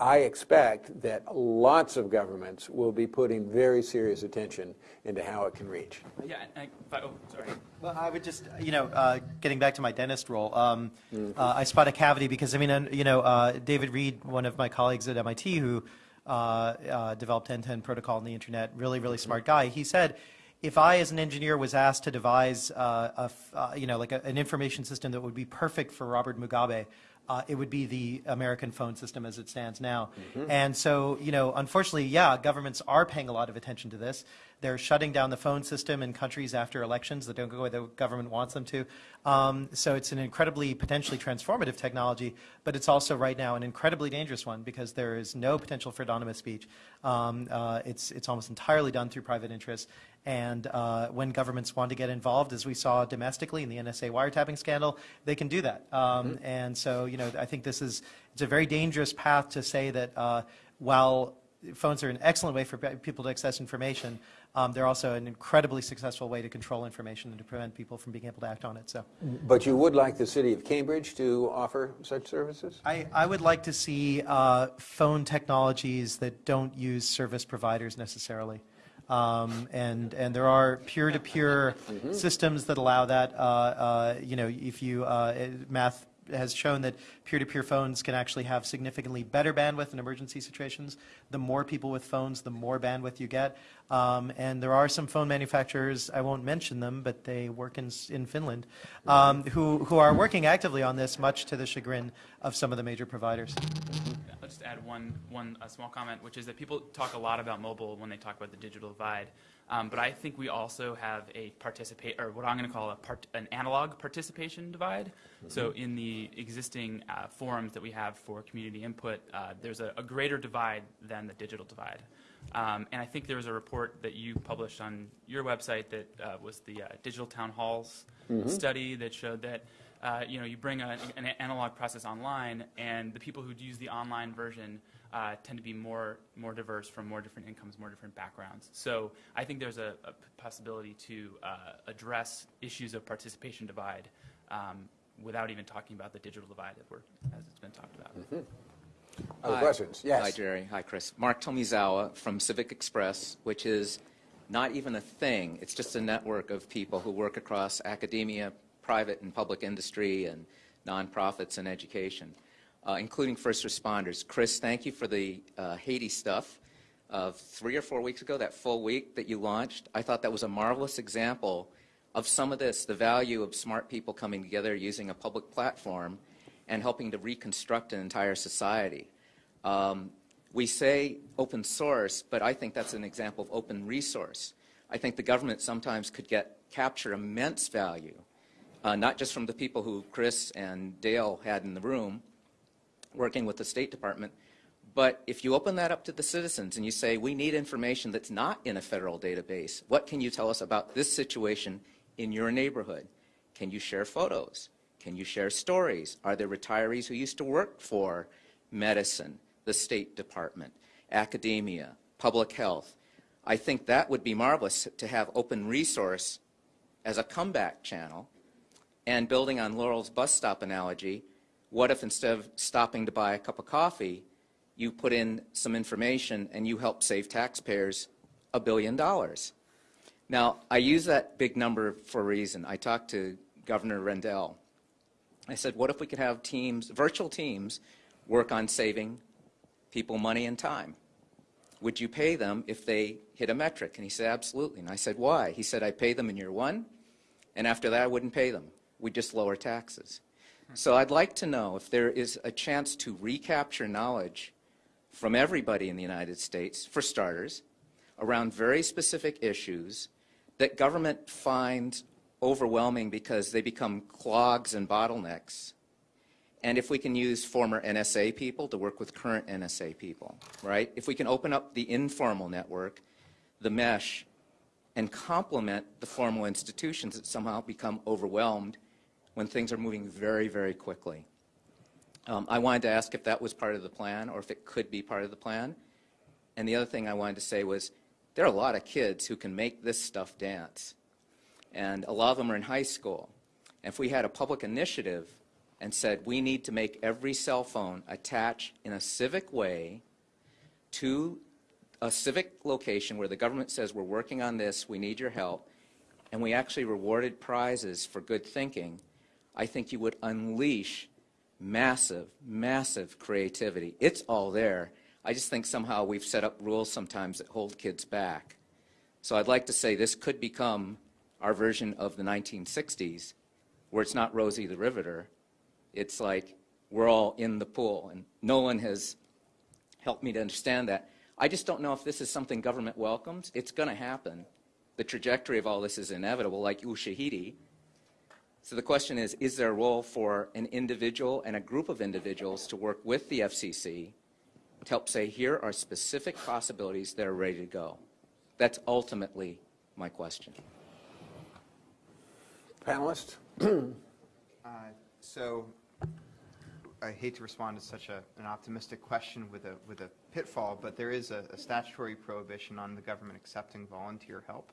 Speaker 1: I expect that lots of governments will be putting very serious attention into how it can reach.
Speaker 5: Yeah, and, but, oh, sorry.
Speaker 2: Well, I would just, you know, uh, getting back to my dentist role, um, uh, I spot a cavity because, I mean, uh, you know, uh, David Reed, one of my colleagues at MIT who uh, uh, developed end-to-end protocol on the internet, really, really smart guy, he said, if I, as an engineer, was asked to devise, uh, a f- uh, you know, like a, an information system that would be perfect for Robert Mugabe, uh, it would be the American phone system as it stands now. And so, you know, unfortunately, yeah, governments are paying a lot of attention to this. They're shutting down the phone system in countries after elections that don't go where the government wants them to. Um, so it's an incredibly potentially transformative technology, but it's also right now an incredibly dangerous one because there is no potential for anonymous speech. Um, uh, it's, it's almost entirely done through private interests. And uh, when governments want to get involved, as we saw domestically in the NSA wiretapping scandal, they can do that. Um, And so, you know, I think this is it's a very dangerous path to say that uh, while phones are an excellent way for people to access information, um, they're also an incredibly successful way to control information and to prevent people from being able to act on it. So.
Speaker 1: But you would like the city of Cambridge to offer such services?
Speaker 2: I, I would like to see uh, phone technologies that don't use service providers necessarily. Um, and, and there are peer-to-peer systems that allow that. Uh, uh, you know, if you, uh, math has shown that peer-to-peer phones can actually have significantly better bandwidth in emergency situations. The more people with phones, the more bandwidth you get. Um, and there are some phone manufacturers, I won't mention them, but they work in, in Finland, um, who, who are working actively on this, much to the chagrin of some of the major providers.
Speaker 5: Just add one, one uh, small comment, which is that people talk a lot about mobile when they talk about the digital divide. Um, but I think we also have a participate, or what I'm going to call a part, an analog participation divide. So in the existing uh, forums that we have for community input, uh, there's a, a greater divide than the digital divide. Um, and I think there was a report that you published on your website that uh, was the uh, digital town halls study that showed that uh, you know you bring a, an analog process online, and the people who use the online version uh, tend to be more more diverse from more different incomes, more different backgrounds. So I think there's a, a possibility to uh, address issues of participation divide um, without even talking about the digital divide that we're, as it's been talked about.
Speaker 1: Other
Speaker 9: Hi.
Speaker 1: questions? Yes.
Speaker 9: Hi, Jerry. Hi, Chris. Mark Tomizawa from Civic Express, which is not even a thing. It's just a network of people who work across academia, private and public industry, and nonprofits and education, uh, including first responders. Chris, thank you for the uh, Haiti stuff of three or four weeks ago, that full week that you launched. I thought that was a marvelous example of some of this, the value of smart people coming together using a public platform and helping to reconstruct an entire society. Um, we say open source, but I think that's an example of open resource. I think the government sometimes could get capture immense value, uh, not just from the people who Chris and Dale had in the room working with the State Department, but if you open that up to the citizens and you say, we need information that's not in a federal database, what can you tell us about this situation in your neighborhood? Can you share photos? Can you share stories? Are there retirees who used to work for medicine, the State Department, academia, public health? I think that would be marvelous to have open resource as a comeback channel. And building on Laurel's bus stop analogy, what if instead of stopping to buy a cup of coffee, you put in some information and you help save taxpayers a billion dollars? Now, I use that big number for a reason. I talked to Governor Rendell. I said, what if we could have teams, virtual teams, work on saving people money and time? Would you pay them if they hit a metric? And he said, absolutely. And I said, why? He said, I pay them in year one, and after that I wouldn't pay them. We'd just lower taxes. So I'd like to know if there is a chance to recapture knowledge from everybody in the United States, for starters, around very specific issues that government finds overwhelming because they become clogs and bottlenecks. And if we can use former NSA people to work with current NSA people, right? If we can open up the informal network, the mesh, and complement the formal institutions that somehow become overwhelmed when things are moving very, very quickly. Um, I wanted to ask if that was part of the plan or if it could be part of the plan. And the other thing I wanted to say was there are a lot of kids who can make this stuff dance. And a lot of them are in high school. And if we had a public initiative and said we need to make every cell phone attach in a civic way to a civic location where the government says we're working on this, we need your help, and we actually rewarded prizes for good thinking, I think you would unleash massive, massive creativity. It's all there. I just think somehow we've set up rules sometimes that hold kids back. So I'd like to say this could become our version of the 1960s, where it's not Rosie the Riveter. It's like we're all in the pool, and Nolan has helped me to understand that. I just don't know if this is something government welcomes. It's going to happen. The trajectory of all this is inevitable, like Ushahidi. So the question is, is there a role for an individual and a group of individuals to work with the FCC to help say, here are specific possibilities that are ready to go? That's ultimately my question.
Speaker 1: Panelists?
Speaker 4: Uh, So I hate to respond to such a, an optimistic question with a, with a pitfall, but there is a, a statutory prohibition on the government accepting volunteer help,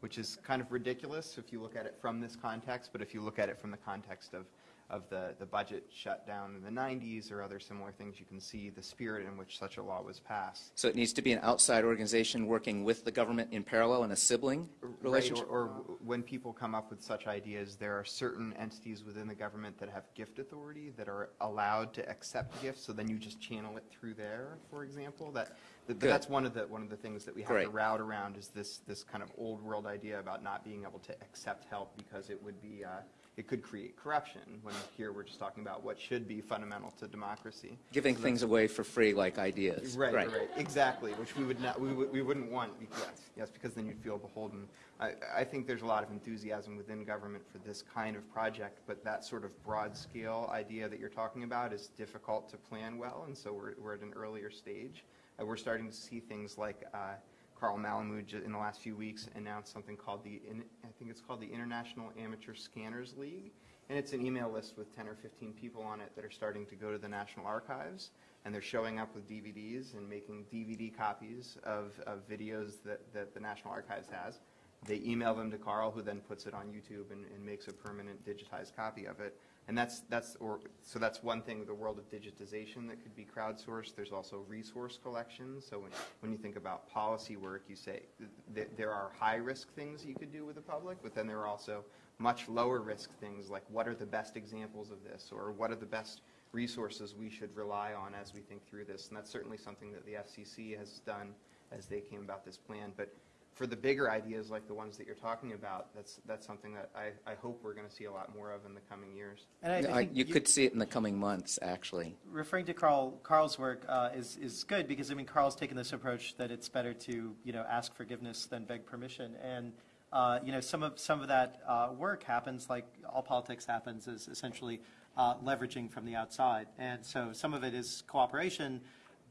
Speaker 4: which is kind of ridiculous if you look at it from this context, but if you look at it from the context of, of the, the budget shutdown in the 90s or other similar things, you can see the spirit in which such a law was passed.
Speaker 9: So it needs to be an outside organization working with the government in parallel in a sibling
Speaker 4: Right,
Speaker 9: relationship?
Speaker 4: or, or when people come up with such ideas, there are certain entities within the government that have gift authority that are allowed to accept gifts, so then you just channel it through there, for example. That,
Speaker 9: Good.
Speaker 4: that's one of the, one of the things that we have to route around is this, this kind of old world idea about not being able to accept help because it would be, uh, it could create corruption, when here we're just talking about what should be fundamental to democracy.
Speaker 9: Giving
Speaker 4: So
Speaker 9: things away for free like ideas?
Speaker 4: Right, right, right, exactly, which we would not, we would, we wouldn't want, yes, yes, because then you'd feel beholden. I, I think there's a lot of enthusiasm within government for this kind of project, but that sort of broad scale idea that you're talking about is difficult to plan well, and so we're, we're at an earlier stage. Uh, we're starting to see things like, uh, Carl Malamud in the last few weeks announced something called the, I think it's called the International Amateur Scanners League. And it's an email list with 10 or 15 people on it that are starting to go to the National Archives. And they're showing up with DVDs and making DVD copies of, of videos that, that the National Archives has. They email them to Carl, who then puts it on YouTube and, and makes a permanent digitized copy of it. And that's, that's, or, so that's one thing, the world of digitization that could be crowdsourced. There's also resource collection. So when, when you think about policy work, you say th- there are high-risk things you could do with the public, but then there are also much lower-risk things like what are the best examples of this, or what are the best resources we should rely on as we think through this. And that's certainly something that the FCC has done as they came about this plan. But for the bigger ideas like the ones that you're talking about, that's, that's something that I, I hope we're going to see a lot more of in the coming years.
Speaker 2: And I, I
Speaker 9: I-
Speaker 2: think
Speaker 9: You could see it in the coming months, actually.
Speaker 2: referring to Carl, Carl's work uh, is, is good because, I mean, Carl's taken this approach that it's better to, you know, ask forgiveness than beg permission. And, uh, you know, some of, some of that uh, work happens, like all politics happens, is essentially uh, leveraging from the outside. And so some of it is cooperation,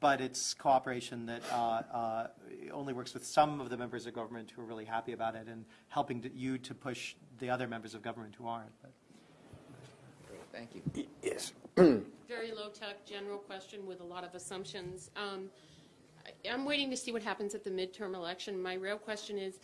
Speaker 2: but it's cooperation that uh, uh, only works with some of the members of government who are really happy about it and helping to, you to push the other members of government who aren't. But,
Speaker 9: Thank you.
Speaker 1: Yes.
Speaker 10: very low-tech, general question with a lot of assumptions. Um, I- I'm waiting to see what happens at the midterm election. My real question is,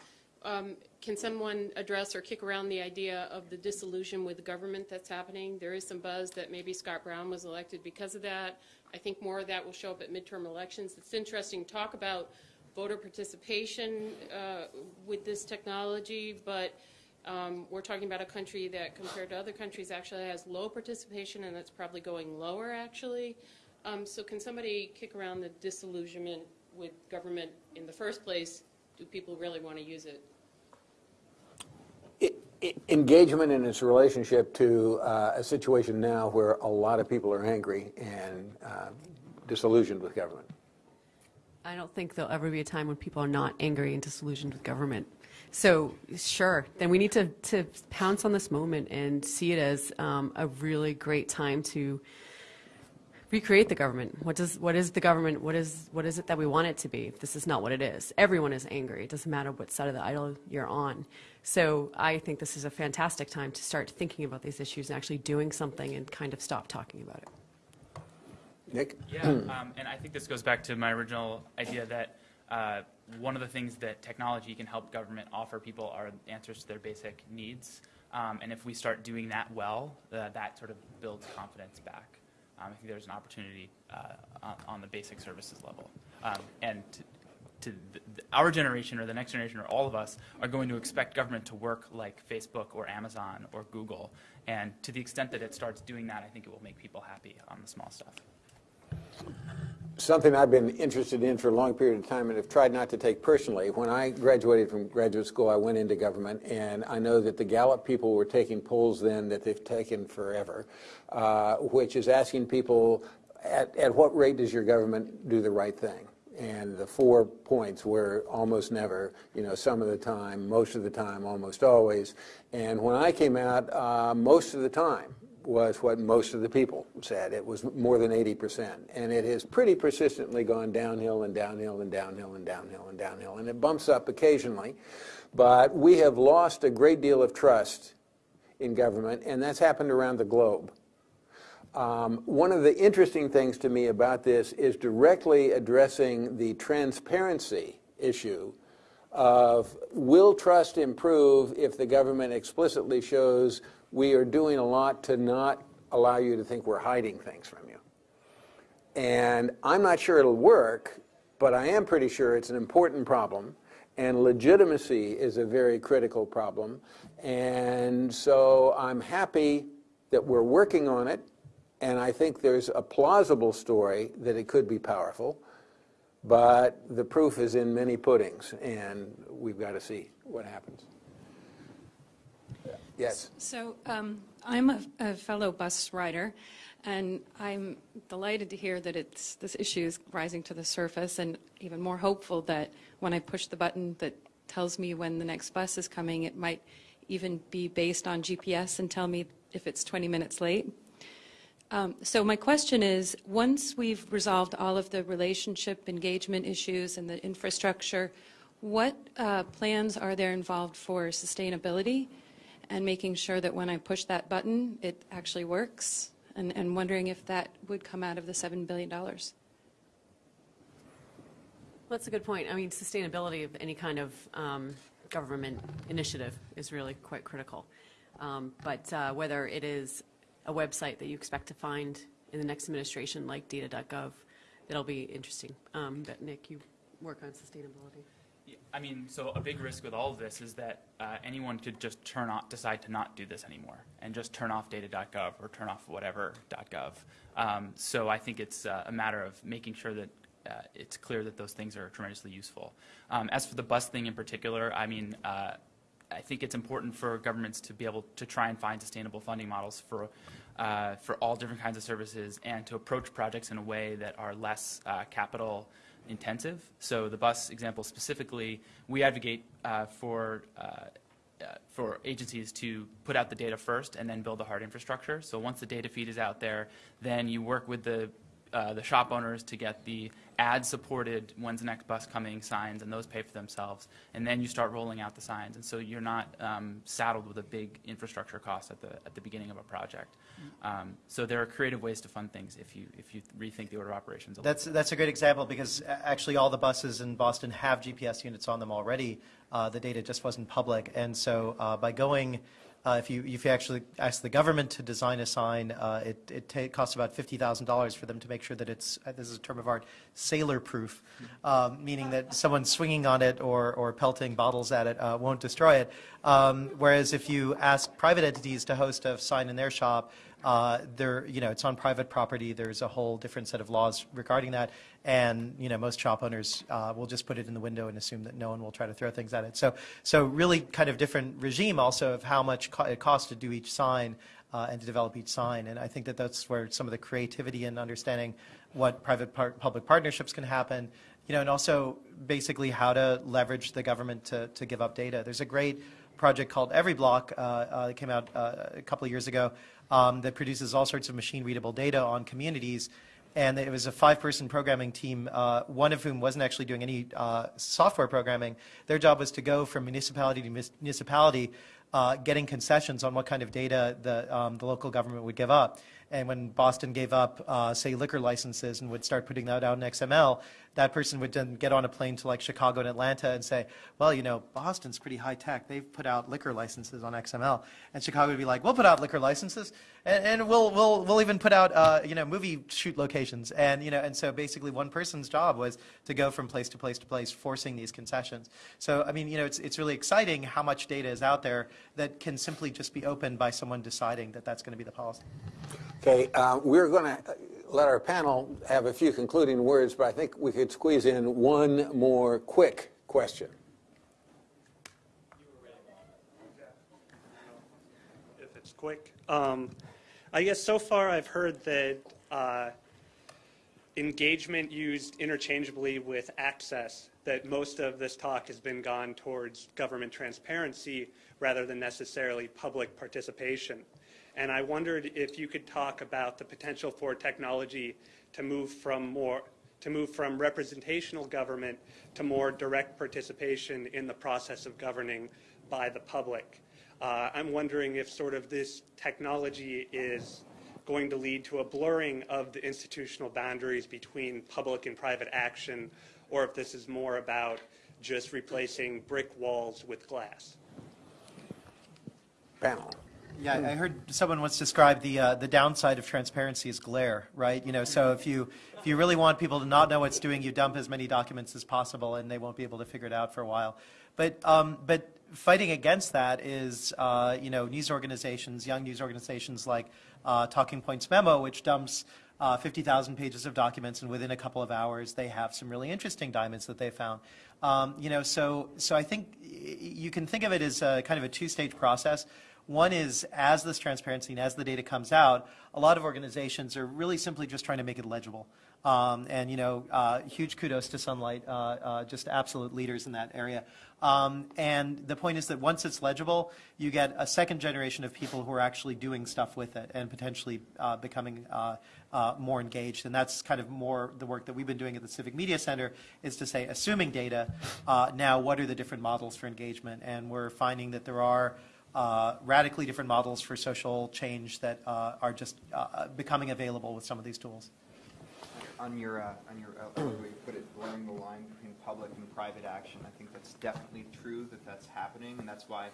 Speaker 10: um, can someone address or kick around the idea of the disillusion with the government that's happening? There is some buzz that maybe Scott Brown was elected because of that. I think more of that will show up at midterm elections. It's interesting to talk about voter participation uh, with this technology, but um, we're talking about a country that, compared to other countries, actually has low participation, and it's probably going lower, actually. Um, so can somebody kick around the disillusionment with government in the first place? Do people really want to use it?
Speaker 1: I- I- Engagement in its relationship to uh, a situation now where a lot of people are angry and uh, disillusioned with government.
Speaker 3: I don't think there'll ever be a time when people are not angry and disillusioned with government. So, sure, then we need to, to pounce on this moment and see it as um, a really great time to recreate the government. What does what is the government? What is what is it that we want it to be? This is not what it is. Everyone is angry. It doesn't matter what side of the aisle you're on. So I think this is a fantastic time to start thinking about these issues and actually doing something and kind of stop talking about it.
Speaker 1: Nick?
Speaker 5: Yeah, um, and I think this goes back to my original idea that uh, one of the things that technology can help government offer people are answers to their basic needs. Um, and if we start doing that well, uh, that sort of builds confidence back. Um, I think there's an opportunity uh, on, on the basic services level. Um, and to, to the, our generation or the next generation or all of us are going to expect government to work like Facebook or Amazon or Google. And to the extent that it starts doing that, I think it will make people happy on the small stuff.
Speaker 1: Something I've been interested in for a long period of time and have tried not to take personally. When I graduated from graduate school, I went into government, and I know that the Gallup people were taking polls then that they've taken forever, uh, which is asking people, at, at what rate does your government do the right thing? And the four points were almost never, you know, some of the time, most of the time, almost always. And when I came out, uh, most of the time, was what most of the people said. It was more than 80%. And it has pretty persistently gone downhill and downhill and downhill and downhill and downhill. And it bumps up occasionally. But we have lost a great deal of trust in government, and that's happened around the globe. Um, one of the interesting things to me about this is directly addressing the transparency issue of will trust improve if the government explicitly shows we are doing a lot to not allow you to think we're hiding things from you. And I'm not sure it'll work, but I am pretty sure it's an important problem. And legitimacy is a very critical problem. And so I'm happy that we're working on it. And I think there's a plausible story that it could be powerful. But the proof is in many puddings. And we've got to see what happens. Yes.
Speaker 11: So um, I'm a, a, fellow bus rider, and I'm delighted to hear that it's this issue is rising to the surface, and even more hopeful that when I push the button that tells me when the next bus is coming, it might even be based on GPS and tell me if it's 20 minutes late. Um, so my question is, once we've resolved all of the relationship engagement issues and the infrastructure, what uh, plans are there involved for sustainability? And making sure that when I push that button, it actually works, and, and wondering if that would come out of the $7 billion. Well,
Speaker 3: that's a good point. I mean, sustainability of any kind of um, government initiative is really quite critical. Um, but uh, whether it is a website that you expect to find in the next administration like data.gov, it'll be interesting. Um, but Nick, you work on sustainability.
Speaker 5: I mean, so a big risk with all of this is that uh, anyone could just turn off, decide to not do this anymore, and just turn off data.gov or turn off whatever.gov. Um, so I think it's uh, a matter of making sure that uh, it's clear that those things are tremendously useful. Um, as for the bus thing in particular, I mean, uh, I think it's important for governments to be able to try and find sustainable funding models for uh, for all different kinds of services and to approach projects in a way that are less uh, capital intensive. So the bus example specifically, we advocate uh, for uh, uh, for agencies to put out the data first and then build the hard infrastructure. So once the data feed is out there, then you work with the uh, the shop owners to get the ad-supported when's the next bus coming signs, and those pay for themselves. And then you start rolling out the signs, and so you're not um, saddled with a big infrastructure cost at the at the beginning of a project. Um, so there are creative ways to fund things if you if you rethink the order of operations.
Speaker 2: that's that's a great example because actually all the buses in Boston have GPS units on them already. Uh, the data just wasn't public, and so uh, by going uh, if you if you actually ask the government to design a sign, uh, it it costs about fifty thousand dollars for them to make sure that it's uh, this is a term of art sailor proof, um, meaning that someone swinging on it or or pelting bottles at it uh, won't destroy it. Um, whereas if you ask private entities to host a sign in their shop, uh, there, you know, it's on private property. There's a whole different set of laws regarding that, and you know, most shop owners uh, will just put it in the window and assume that no one will try to throw things at it. So, so really, kind of different regime also of how much co- it costs to do each sign uh, and to develop each sign. And I think that that's where some of the creativity and understanding what private par- public partnerships can happen. You know, and also basically how to leverage the government to, to give up data. There's a great project called EveryBlock uh, uh, that came out uh, a couple of years ago um, that produces all sorts of machine readable data on communities. And it was a five person programming team, uh, one of whom wasn't actually doing any uh, software programming. Their job was to go from municipality to municipality, uh, getting concessions on what kind of data the, um, the local government would give up. And when Boston gave up, uh, say, liquor licenses and would start putting that out in XML, that person would then get on a plane to like Chicago and Atlanta and say, well, you know, Boston's pretty high tech. They've put out liquor licenses on XML. And Chicago would be like, we'll put out liquor licenses and, and we'll, we'll, we'll even put out, uh, you know, movie shoot locations. And, you know, and so basically one person's job was to go from place to place to place, forcing these concessions. So, I mean, you know, it's, it's really exciting how much data is out there that can simply just be opened by someone deciding that that's going to be the policy.
Speaker 1: Okay, uh, we're going to let our panel have a few concluding words, but I think we could squeeze in one more quick question.
Speaker 12: If it's quick. Um, I guess so far I've heard that uh, engagement used interchangeably with access, that most of this talk has been gone towards government transparency rather than necessarily public participation. And I wondered if you could talk about the potential for technology to move from more to move from representational government to more direct participation in the process of governing by the public. Uh, I'm wondering if sort of this technology is going to lead to a blurring of the institutional boundaries between public and private action, or if this is more about just replacing brick walls with glass.
Speaker 1: Panel.
Speaker 2: Yeah, I heard someone once describe the uh, the downside of transparency as glare, right? You know, so if you if you really want people to not know what's doing, you dump as many documents as possible, and they won't be able to figure it out for a while. But um, but fighting against that is uh, you know news organizations, young news organizations like uh, Talking Points Memo, which dumps uh, 50,000 pages of documents, and within a couple of hours, they have some really interesting diamonds that they found. Um, you know, so so I think you can think of it as a, kind of a two-stage process. One is as this transparency and as the data comes out, a lot of organizations are really simply just trying to make it legible. Um, and you know, uh, huge kudos to Sunlight, uh, uh, just absolute leaders in that area. Um, and the point is that once it's legible, you get a second generation of people who are actually doing stuff with it and potentially uh, becoming uh, uh, more engaged. And that's kind of more the work that we've been doing at the Civic Media Center is to say, assuming data, now what are the different models for engagement? And we're finding that there are uh, radically different models for social change that uh, are just uh, becoming available with some of these tools.
Speaker 4: On your, uh, on your, uh, way you put it, blurring the line between public and private action, I think that's definitely true that that's happening, and that's why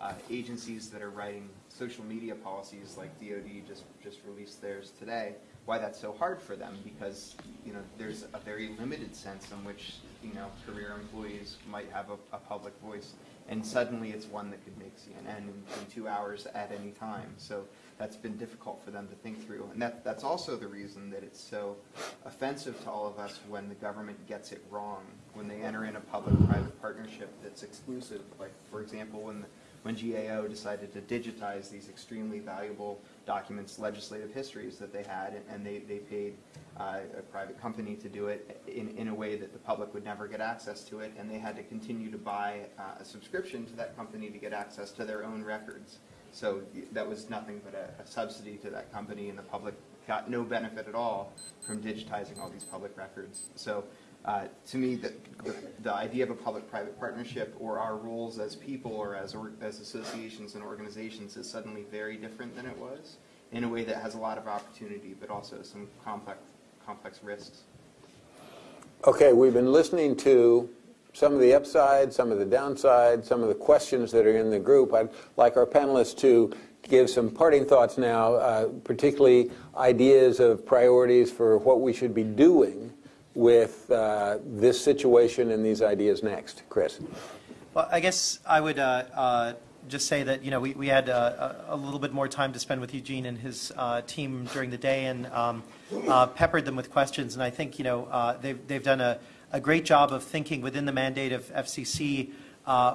Speaker 4: uh, agencies that are writing social media policies, like DoD just, just released theirs today, why that's so hard for them, because, you know, there's a very limited sense in which, you know, career employees might have a, a public voice, and suddenly it's one that could make CNN in, in two hours at any time. So that's been difficult for them to think through. And that, that's also the reason that it's so offensive to all of us when the government gets it wrong, when they enter in a public-private partnership that's exclusive. Like, for example, when, the, when GAO decided to digitize these extremely valuable documents, legislative histories that they had, and they, they paid uh, a private company to do it in, in a way that the public would never get access to it, and they had to continue to buy uh, a subscription to that company to get access to their own records. So that was nothing but a, a subsidy to that company, and the public got no benefit at all from digitizing all these public records. So uh, to me, the, the, the idea of a public-private partnership or our roles as people or as, or, as associations and organizations is suddenly very different than it was in a way that has a lot of opportunity, but also some complex, complex risks.
Speaker 1: Okay, we've been listening to some of the upside, some of the downside, some of the questions that are in the group. I'd like our panelists to give some parting thoughts now, uh, particularly ideas of priorities for what we should be doing with uh, this situation and these ideas next. Chris.
Speaker 2: Well, I guess I would uh, uh, just say that you know we, we had uh, a, a little bit more time to spend with Eugene and his uh, team during the day and um, uh, peppered them with questions. And I think you know they've they've done a, a great job of thinking within the mandate of FCC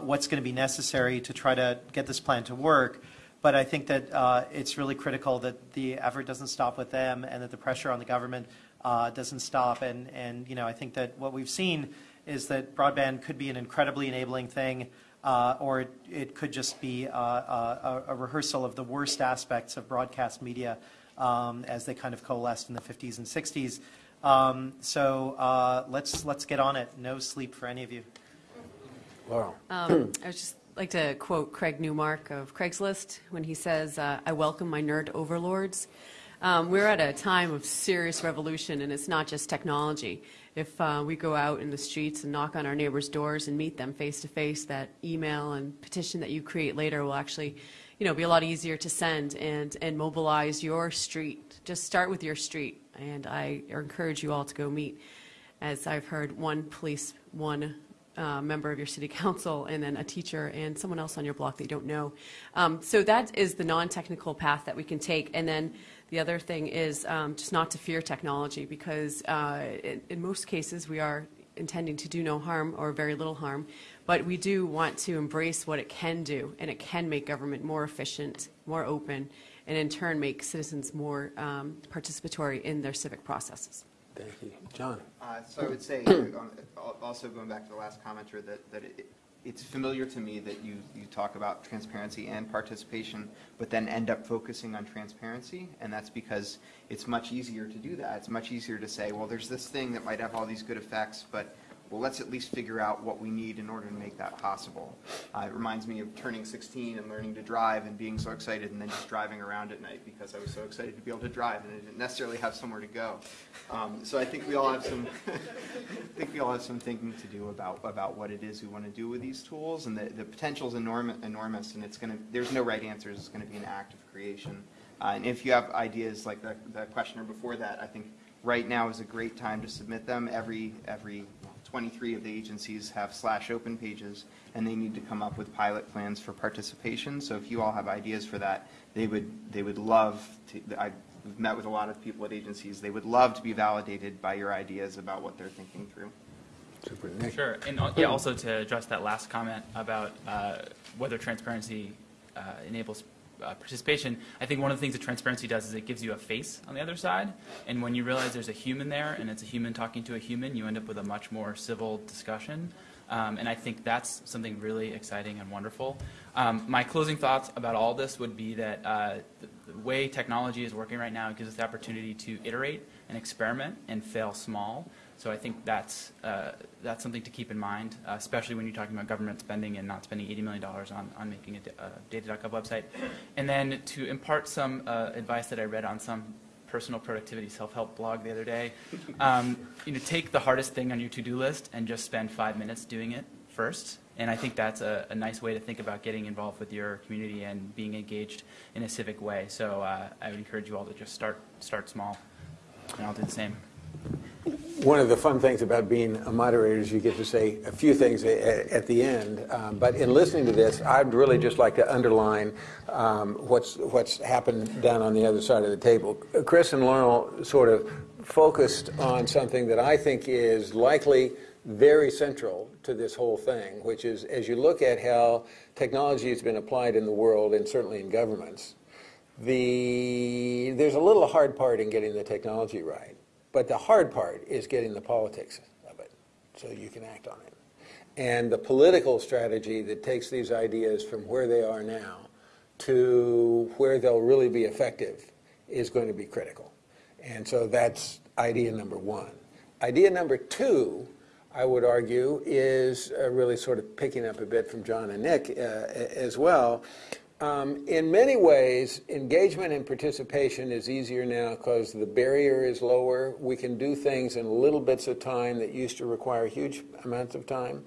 Speaker 2: what's going to be necessary to try to get this plan to work. But I think that it's really critical that the effort doesn't stop with them and that the pressure on the government uh, doesn't stop. And, and, you know, I think that what we've seen is that broadband could be an incredibly enabling thing, uh, or it, it could just be uh, a, a rehearsal of the worst aspects of broadcast media um, as they kind of coalesced in the 50s and 60s. Um, so uh, let's, let's get on it. No sleep for any of you.
Speaker 1: Laurel.
Speaker 3: Um, I would just like to quote Craig Newmark of Craigslist when he says, uh, I welcome my nerd overlords. Um, we're at a time of serious revolution, and it's not just technology. If uh, we go out in the streets and knock on our neighbors' doors and meet them face to face, that email and petition that you create later will actually, you know, be a lot easier to send and, and mobilize your street. Just start with your street, and I encourage you all to go meet. As I've heard, one police, one uh, member of your city council and then a teacher and someone else on your block that you don't know. Um, so that is the non-technical path that we can take. And then the other thing is um, just not to fear technology because uh, in, in most cases we are intending to do no harm or very little harm, but we do want to embrace what it can do and it can make government more efficient, more open, and in turn make citizens more um, participatory in their civic processes.
Speaker 1: Thank you. John.
Speaker 4: Uh, So I would say, also going back to the last commenter, that, that it- it's familiar to me that you, you talk about transparency and participation, but then end up focusing on transparency, and that's because it's much easier to do that. It's much easier to say, well, there's this thing that might have all these good effects, but well, let's at least figure out what we need in order to make that possible. Uh, it reminds me of turning 16 and learning to drive and being so excited and then just driving around at night because I was so excited to be able to drive and I didn't necessarily have somewhere to go. Um, so I think we all have some, I think we all have some thinking to do about, about what it is we want to do with these tools and the, the potential is enormous, enormous and it's going to, there's no right answers. It's going to be an act of creation. Uh, and if you have ideas like the, the questioner before that, I think right now is a great time to submit them. Every, every 23 of the agencies have slash open pages, and they need to come up with pilot plans for participation. So if you all have ideas for that, they would, they would love to, I've met with a lot of people at agencies, they would love to be validated by your ideas about what they're thinking through.
Speaker 1: Super. Nick?
Speaker 5: Sure, and uh, yeah, also to address that last comment about uh, whether transparency uh, enables uh, participation, I think one of the things that transparency does is it gives you a face on the other side, and when you realize there's a human there and it's a human talking to a human, you end up with a much more civil discussion. Um, and I think that's something really exciting and wonderful. Um, my closing thoughts about all this would be that uh, the, the way technology is working right now gives us the opportunity to iterate and experiment and fail small. So I think that's, uh, that's something to keep in mind, uh, especially when you're talking about government spending and not spending $80 million on, on making a, a data.gov website. And then to impart some uh, advice that I read on some personal productivity self-help blog the other day, um, you know, take the hardest thing on your to-do list and just spend five minutes doing it first. And I think that's a, a nice way to think about getting involved with your community and being engaged in a civic way. So uh, I would encourage you all to just start, start small, and I'll do the same.
Speaker 1: One of the fun things about being a moderator is you get to say a few things at the end. Um, But in listening to this, I'd really just like to underline um, what's, what's happened down on the other side of the table. Chris and Laurel sort of focused on something that I think is likely very central to this whole thing, which is as you look at how technology has been applied in the world and certainly in governments, the, there's a little hard part in getting the technology right. But the hard part is getting the politics of it so you can act on it. And the political strategy that takes these ideas from where they are now to where they'll really be effective is going to be critical. And so that's idea number one. Idea number two, I would argue, is uh, really sort of picking up a bit from John and Nick uh, as well. Um, in many ways, engagement and participation is easier now because the barrier is lower. We can do things in little bits of time that used to require huge amounts of time.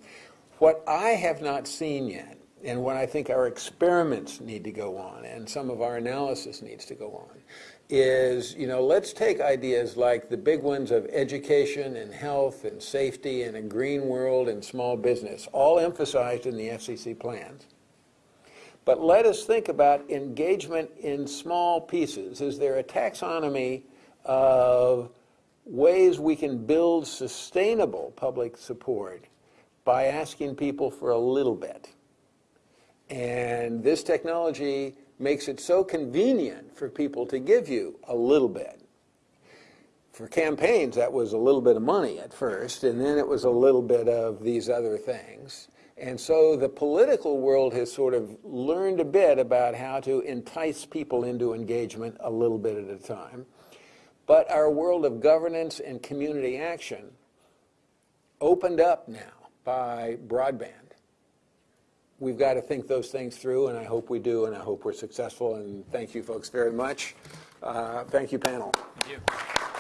Speaker 1: What I have not seen yet, and what I think our experiments need to go on, and some of our analysis needs to go on, is, you know, let's take ideas like the big ones of education and health and safety and a green world and small business, all emphasized in the FCC plans. But let us think about engagement in small pieces. Is there a taxonomy of ways we can build sustainable public support by asking people for a little bit? And this technology makes it so convenient for people to give you a little bit. For campaigns, that was a little bit of money at first, and then it was a little bit of these other things. And so the political world has sort of learned a bit about how to entice people into engagement a little bit at a time. But our world of governance and community action opened up now by broadband. We've got to think those things through, and I hope we do, and I hope we're successful. And thank you, folks, very much. Uh, thank you, panel.
Speaker 5: Thank you.